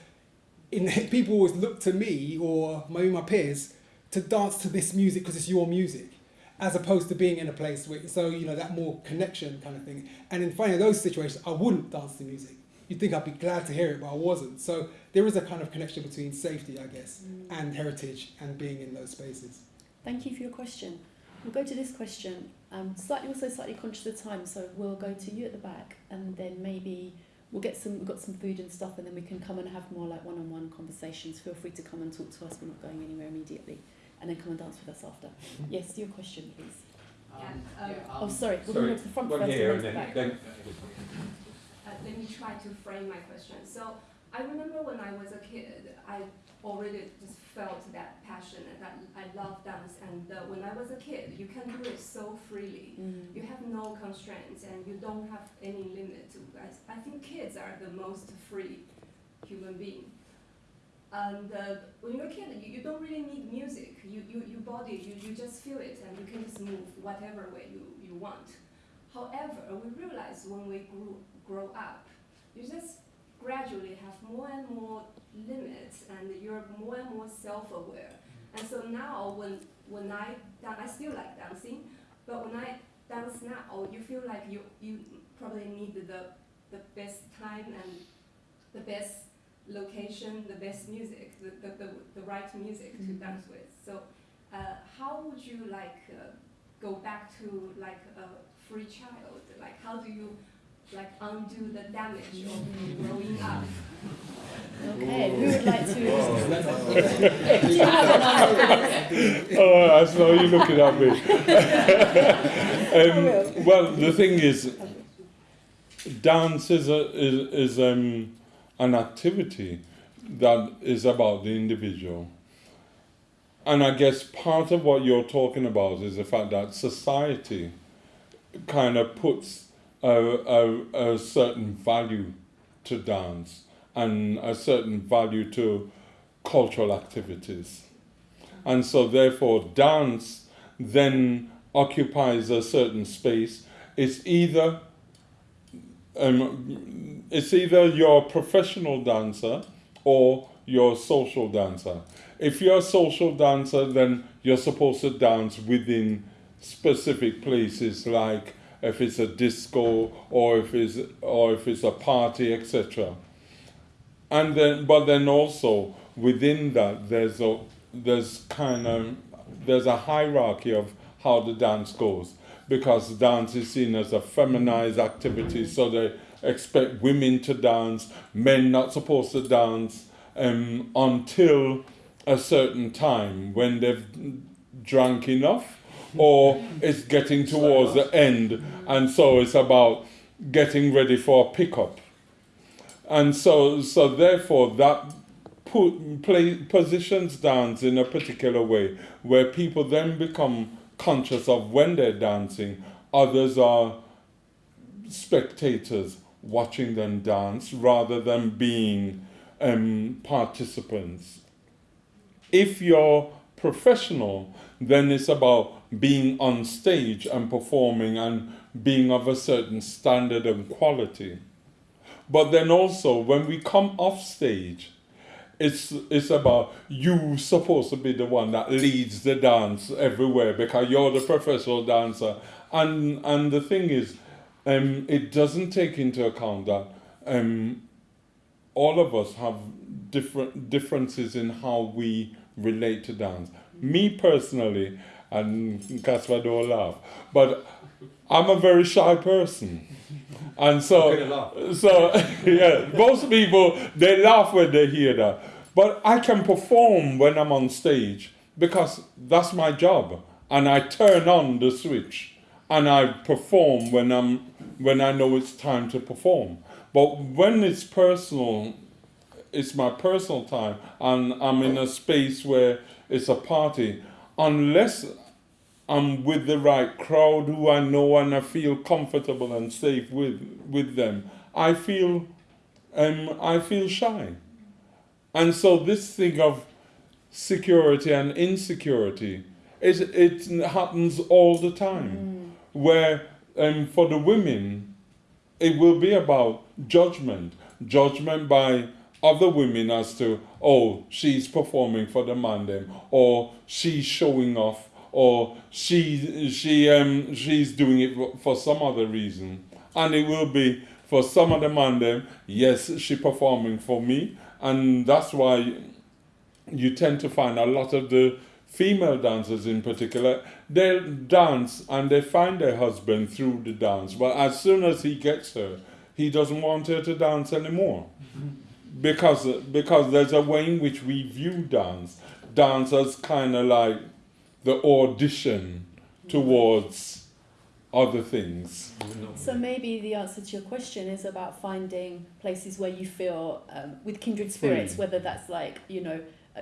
in, people always look to me or maybe my peers to dance to this music because it's your music as opposed to being in a place where so you know that more connection kind of thing. And in finding those situations I wouldn't dance to music. You'd think I'd be glad to hear it but I wasn't. So there is a kind of connection between safety I guess mm. and heritage and being in those spaces. Thank you for your question. We'll go to this question. Um, slightly also slightly conscious of time so we'll go to you at the back and then maybe we'll get some we've got some food and stuff and then we can come and have more like one-on-one conversations. Feel free to come and talk to us. We're not going anywhere immediately and then come and dance with us after. Yes your question please. Um, um, oh sorry. We'll sorry, go to the front one first here and then, then, back. then uh, let me try to frame my question. So I remember when I was a kid I already just felt that passion and that I love dance and uh, when I was a kid you can do it so freely. Mm. you have no constraints and you don't have any limit to I, I think kids are the most free human being and uh, when you're a kid you, you don't really need music. You, you, your body you, you just feel it and you can just move whatever way you, you want. However we realize when we grew, grow up you just gradually have more and more limits and you're more and more self-aware. And so now when, when I, I still like dancing, but when I dance now, you feel like you, you probably need the, the best time and the best location, the best music, the, the, the, the right music mm -hmm. to mm-hmm. dance with. So uh, how would you like uh, go back to like a free child? Like how do you like undo the damage of growing up. Okay, who would like to? oh, I saw you looking at me. um, well, the thing is, dance is a, is, is um, an activity that is about the individual. And I guess part of what you're talking about is the fact that society kind of puts a, a, a certain value to dance and a certain value to cultural activities. And so therefore dance then occupies a certain space. It's either um, it's either your professional dancer or your social dancer. If you're a social dancer, then you're supposed to dance within specific places like if it's a disco or if it's or if it's a party, etc. And then, but then also within that, there's a there's kind of there's a hierarchy of how the dance goes because dance is seen as a feminized activity, so they expect women to dance, men not supposed to dance um, until a certain time when they've drunk enough or it's getting towards the end, and so it's about getting ready for a pickup. And so, so therefore, that put, play, positions dance in a particular way where people then become conscious of when they're dancing. Others are spectators watching them dance rather than being um, participants. If you're professional, then it's about being on stage and performing and being of a certain standard and quality. But then also, when we come off stage, it's it's about you supposed to be the one that leads the dance everywhere because you're the professional dancer. And and the thing is, um, it doesn't take into account that um, all of us have different differences in how we relate to dance. Me personally, and Casper don't laugh, but I'm a very shy person. And so, so yeah, most people they laugh when they hear that. But I can perform when I'm on stage because that's my job, and I turn on the switch and I perform when I'm when I know it's time to perform. But when it's personal, it's my personal time, and I'm in a space where it's a party. Unless I'm with the right crowd who I know and I feel comfortable and safe with with them, I feel um, I feel shy. And so this thing of security and insecurity, it, it happens all the time. Mm. Where um, for the women, it will be about judgment. Judgment by other women as to, oh, she's performing for the man them, or she's showing off, or she she um she's doing it for some other reason and it will be for some of the man them yes she performing for me and that's why you tend to find a lot of the female dancers in particular they dance and they find their husband through the dance. But as soon as he gets her he doesn't want her to dance anymore. Because because there's a way in which we view dance. Dance as kind of like the audition towards other things. So maybe the answer to your question is about finding places where you feel um, with kindred spirits, whether that's like you know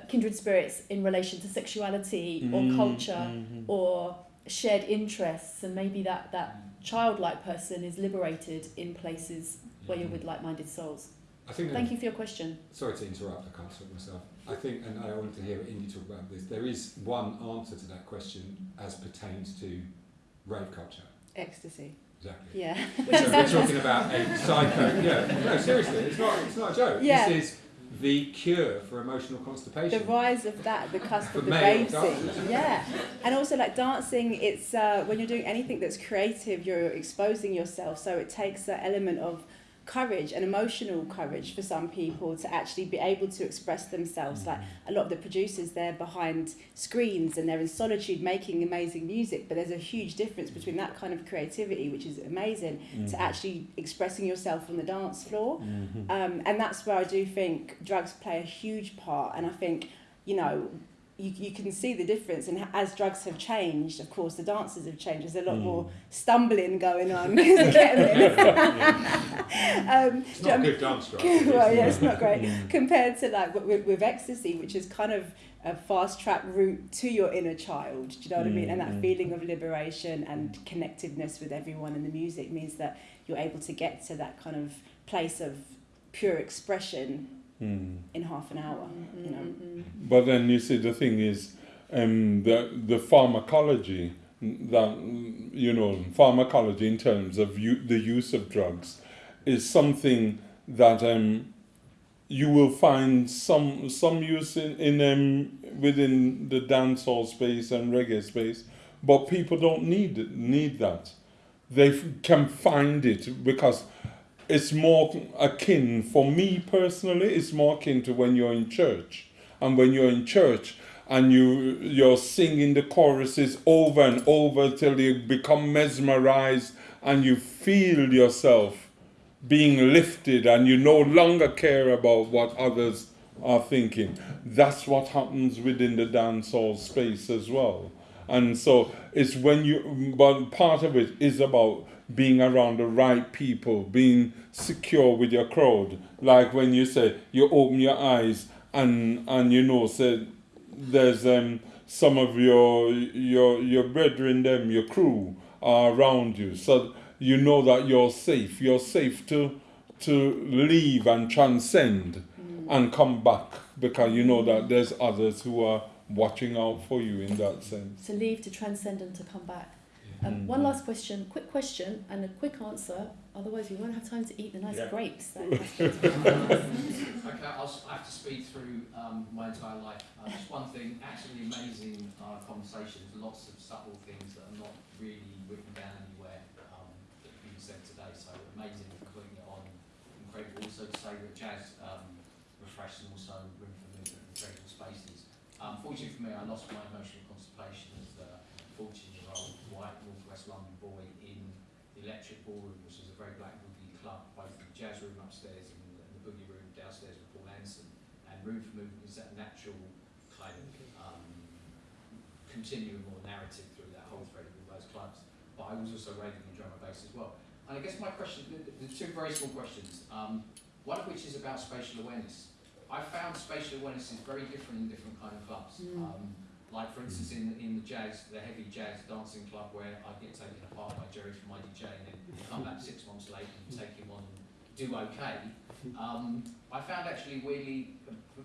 kindred spirits in relation to sexuality mm, or culture mm-hmm. or shared interests, and maybe that that childlike person is liberated in places where you're with like-minded souls. I think Thank you for your question. Sorry to interrupt, I can't stop myself. I think, and I wanted to hear Indy talk about this, there is one answer to that question as pertains to rave culture. Ecstasy. Exactly. Yeah. so we're talking about a psycho. Yeah. No, seriously, it's not. It's not a joke. Yeah. This is the cure for emotional constipation. The rise of that, the cusp of the scene. Yeah. And also like dancing, it's uh, when you're doing anything that's creative, you're exposing yourself. So it takes that element of courage and emotional courage for some people to actually be able to express themselves. Like a lot of the producers, they're behind screens and they're in solitude making amazing music, but there's a huge difference between that kind of creativity, which is amazing, mm-hmm. to actually expressing yourself on the dance floor. Mm-hmm. Um, and that's where I do think drugs play a huge part. And I think, you know, you, you can see the difference and as drugs have changed of course the dances have changed there's a lot mm. more stumbling going on um, it's not a good dance drug well yeah it's not great mm. compared to like with, with ecstasy which is kind of a fast track route to your inner child do you know what mm. I mean and that mm. feeling of liberation and connectedness with everyone in the music means that you're able to get to that kind of place of pure expression mm. in half an hour. Mm-hmm. You know. Mm-hmm. But then you see the thing is, um, the the pharmacology that you know pharmacology in terms of u- the use of drugs is something that um, you will find some some use in, in um, within the dancehall space and reggae space, but people don't need need that. They f- can find it because it's more akin for me personally it's more akin to when you're in church. And when you're in church and you you're singing the choruses over and over till you become mesmerized and you feel yourself being lifted and you no longer care about what others are thinking. That's what happens within the dancehall space as well. And so it's when you but part of it is about being around the right people, being secure with your crowd. Like when you say you open your eyes and and you know say there's um some of your your your brethren them your crew are around you so you know that you're safe you're safe to to leave and transcend mm. and come back because you know that there's others who are watching out for you in that sense. To leave, to transcend, and to come back. Yeah. Um, Mm. One last question, quick question, and a quick answer. Otherwise, we won't have time to eat the nice Yeah. grapes. Okay, I'll, s- I have to speed through um, my entire life. Uh, just one thing, absolutely amazing uh, conversations, lots of subtle things that are not really written down anywhere um, that have been said today. So amazing for putting it on. Incredible also to say that jazz um, refresh and also room for movement and incredible spaces. Um, fortunately for me, I lost my emotional constipation as a 14-year-old white northwest London boy in the Electric Ballroom, which is a very black boogie club, both the jazz room upstairs and the, and the boogie room downstairs with Paul Anson. And room for movement is that natural kind of um, continuum or narrative through that whole thread of all those clubs. But I was also raving and drum and bass as well. And I guess my question, the, the two very small questions, um, one of which is about spatial awareness. I found spatial awareness is very different in different kind of clubs. Mm. Um, like for instance in, in the jazz, the heavy jazz dancing club where I get taken apart by Jerry from IDJ and then come back six months later and take him on and do okay. Um, I found actually weirdly,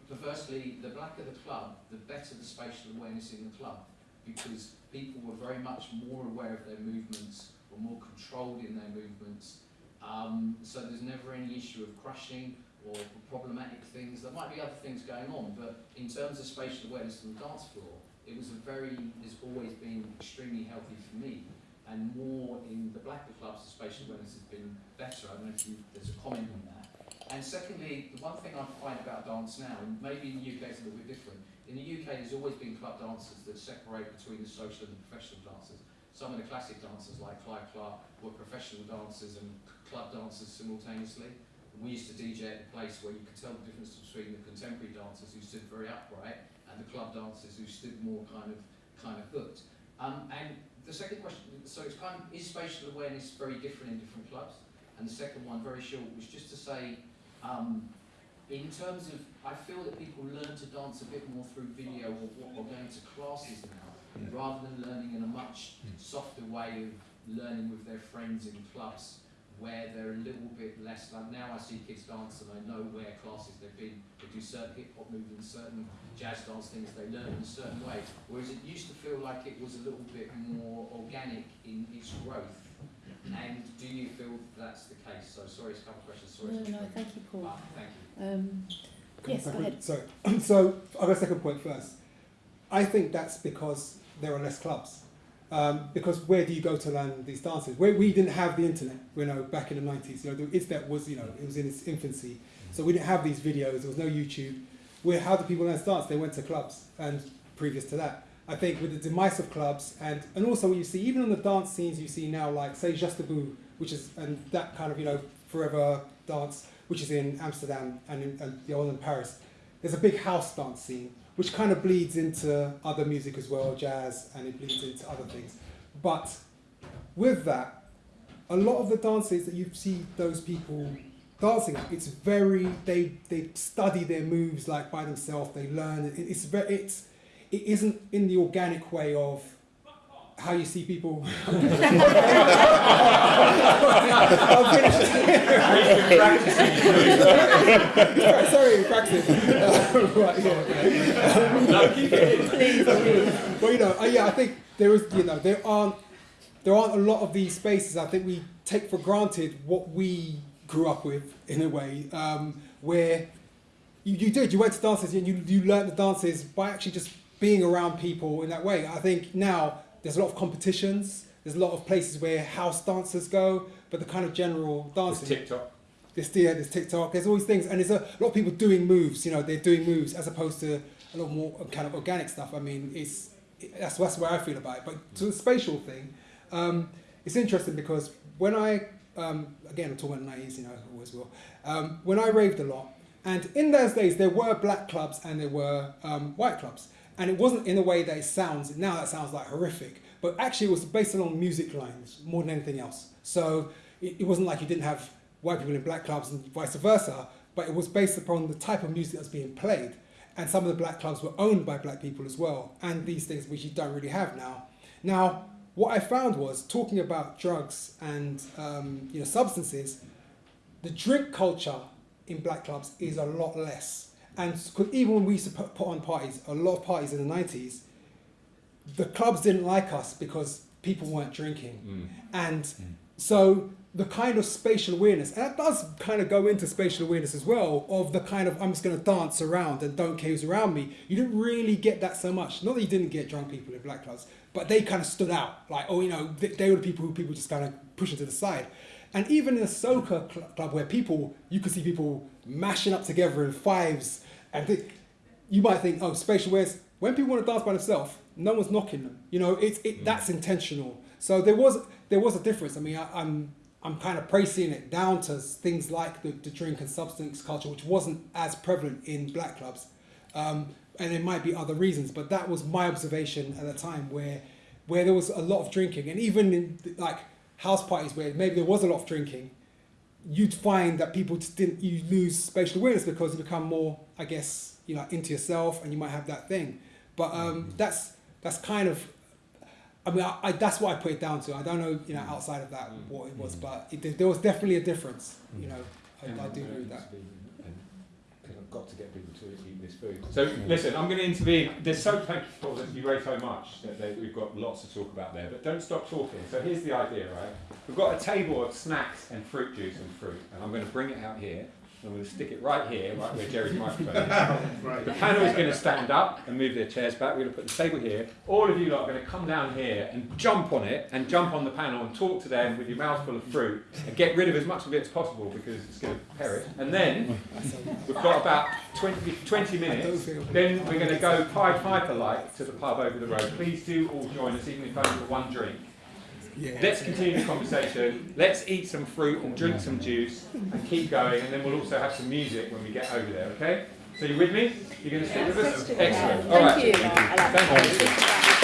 perversely, the blacker the club, the better the spatial awareness in the club because people were very much more aware of their movements, were more controlled in their movements. Um, so there's never any issue of crushing or problematic things. There might be other things going on, but in terms of spatial awareness on the dance floor, it was a very, has always been extremely healthy for me. And more in the blacker clubs, the spatial awareness has been better. I don't know if you, there's a comment on that. And secondly, the one thing I find about dance now, and maybe in the UK it's a little bit different, in the UK there's always been club dancers that separate between the social and the professional dancers. Some of the classic dancers like Clive Clark were professional dancers and club dancers simultaneously. We used to DJ at a place where you could tell the difference between the contemporary dancers who stood very upright and the club dancers who stood more kind of kind of hooked. Um, and the second question, so it's kind of, is spatial awareness very different in different clubs? And the second one, very short, was just to say, um, in terms of, I feel that people learn to dance a bit more through video or, or going to classes now, rather than learning in a much softer way of learning with their friends in clubs where they're a little bit less like now I see kids dance and I know where classes they've been. They do certain hip hop movements certain jazz dance things they learn in a certain way. Whereas it used to feel like it was a little bit more organic in its growth. And do you feel that's the case? So sorry it's a couple of questions. Sorry No, no, thank you, Paul. Ah, thank you. Um, yes, go ahead. Sorry. so go second point first. I think that's because there are less clubs. Um, because where do you go to learn these dances? Where we didn't have the internet, you know, back in the nineties. You know, the internet was, you know, it was in its infancy, so we didn't have these videos. There was no YouTube. Where how do people learn dance? They went to clubs, and previous to that, I think with the demise of clubs, and and also what you see, even on the dance scenes you see now, like say Juste Debout, which is and that kind of you know forever dance, which is in Amsterdam and, in, and the one in Paris. There's a big house dance scene which kind of bleeds into other music as well, jazz, and it bleeds into other things. But with that, a lot of the dances that you see those people dancing at, it's very they they study their moves like by themselves. They learn. It, it's very it's it isn't in the organic way of how you see people. I'll finish. Sorry, practice. right, yeah. Please, please. Well, you know, uh, yeah, I think there is, you know, there aren't, there aren't a lot of these spaces. I think we take for granted what we grew up with in a way, um, where you, you did, you went to dances and you, you learned the dances by actually just being around people in that way. I think now there's a lot of competitions. There's a lot of places where house dancers go, but the kind of general There's dancing. TikTok. There's, yeah, there's TikTok. There's all these things, and there's a lot of people doing moves. You know, they're doing moves as opposed to a lot more kind of organic stuff. I mean, it's it, that's that's where I feel about it. But to the spatial thing, um, it's interesting because when I um, again I'm talking about the 90s, you know, I always will. Um, when I raved a lot, and in those days there were black clubs and there were um, white clubs, and it wasn't in a way that it sounds now. That sounds like horrific, but actually it was based along music lines more than anything else. So it, it wasn't like you didn't have white people in black clubs and vice versa, but it was based upon the type of music that's being played. And some of the black clubs were owned by black people as well, and these things which you don't really have now. Now, what I found was talking about drugs and um, you know substances, the drink culture in black clubs is a lot less. And even when we used to put, on parties, a lot of parties in the 90s, the clubs didn't like us because people weren't drinking. Mm. And so the kind of spatial awareness, and that does kind of go into spatial awareness as well, of the kind of I'm just going to dance around and don't care who's around me. You didn't really get that so much. Not that you didn't get drunk people in black clubs, but they kind of stood out. Like, oh, you know, they, they were the people who people just kind of pushing to the side. And even in a soca cl- club where people, you could see people mashing up together in fives, and you might think, oh, spatial awareness. When people want to dance by themselves, no one's knocking them. You know, it's it, that's intentional. So there was there was a difference. I mean, I, I'm I'm kind of praising it down to things like the, the drink and substance culture, which wasn't as prevalent in black clubs, um, and there might be other reasons, but that was my observation at the time, where where there was a lot of drinking, and even in like house parties where maybe there was a lot of drinking, you'd find that people just didn't you lose spatial awareness because you become more, I guess, you know, into yourself, and you might have that thing. But um, mm-hmm. that's that's kind of I mean, I, I, that's what I put it down to. I don't know, you know, mm-hmm. outside of that what it was, mm-hmm. but it, there was definitely a difference. You know, I, I do agree with that. Got to get people to eat this food. So listen, I'm going to intervene. There's so thank you for that you raised so much that they, we've got lots to talk about there. But don't stop talking. So here's the idea, right? We've got a table of snacks and fruit juice and fruit, and I'm going to bring it out here. I'm going to stick it right here, right where Jerry's microphone is. The panel is going to stand up and move their chairs back. We're going to put the table here. All of you lot are going to come down here and jump on it and jump on the panel and talk to them with your mouth full of fruit and get rid of as much of it as possible because it's going to perish. And then we've got about 20, 20 minutes. Then we're going to go Pied Piper like to the pub over the road. Please do all join us, even if only for one drink. Yeah. Let's continue the conversation. Let's eat some fruit and drink some juice and keep going. And then we'll also have some music when we get over there. Okay? So you with me? You're going to stick with us? Question. Excellent. Thank All right. you. I like Thank you. that.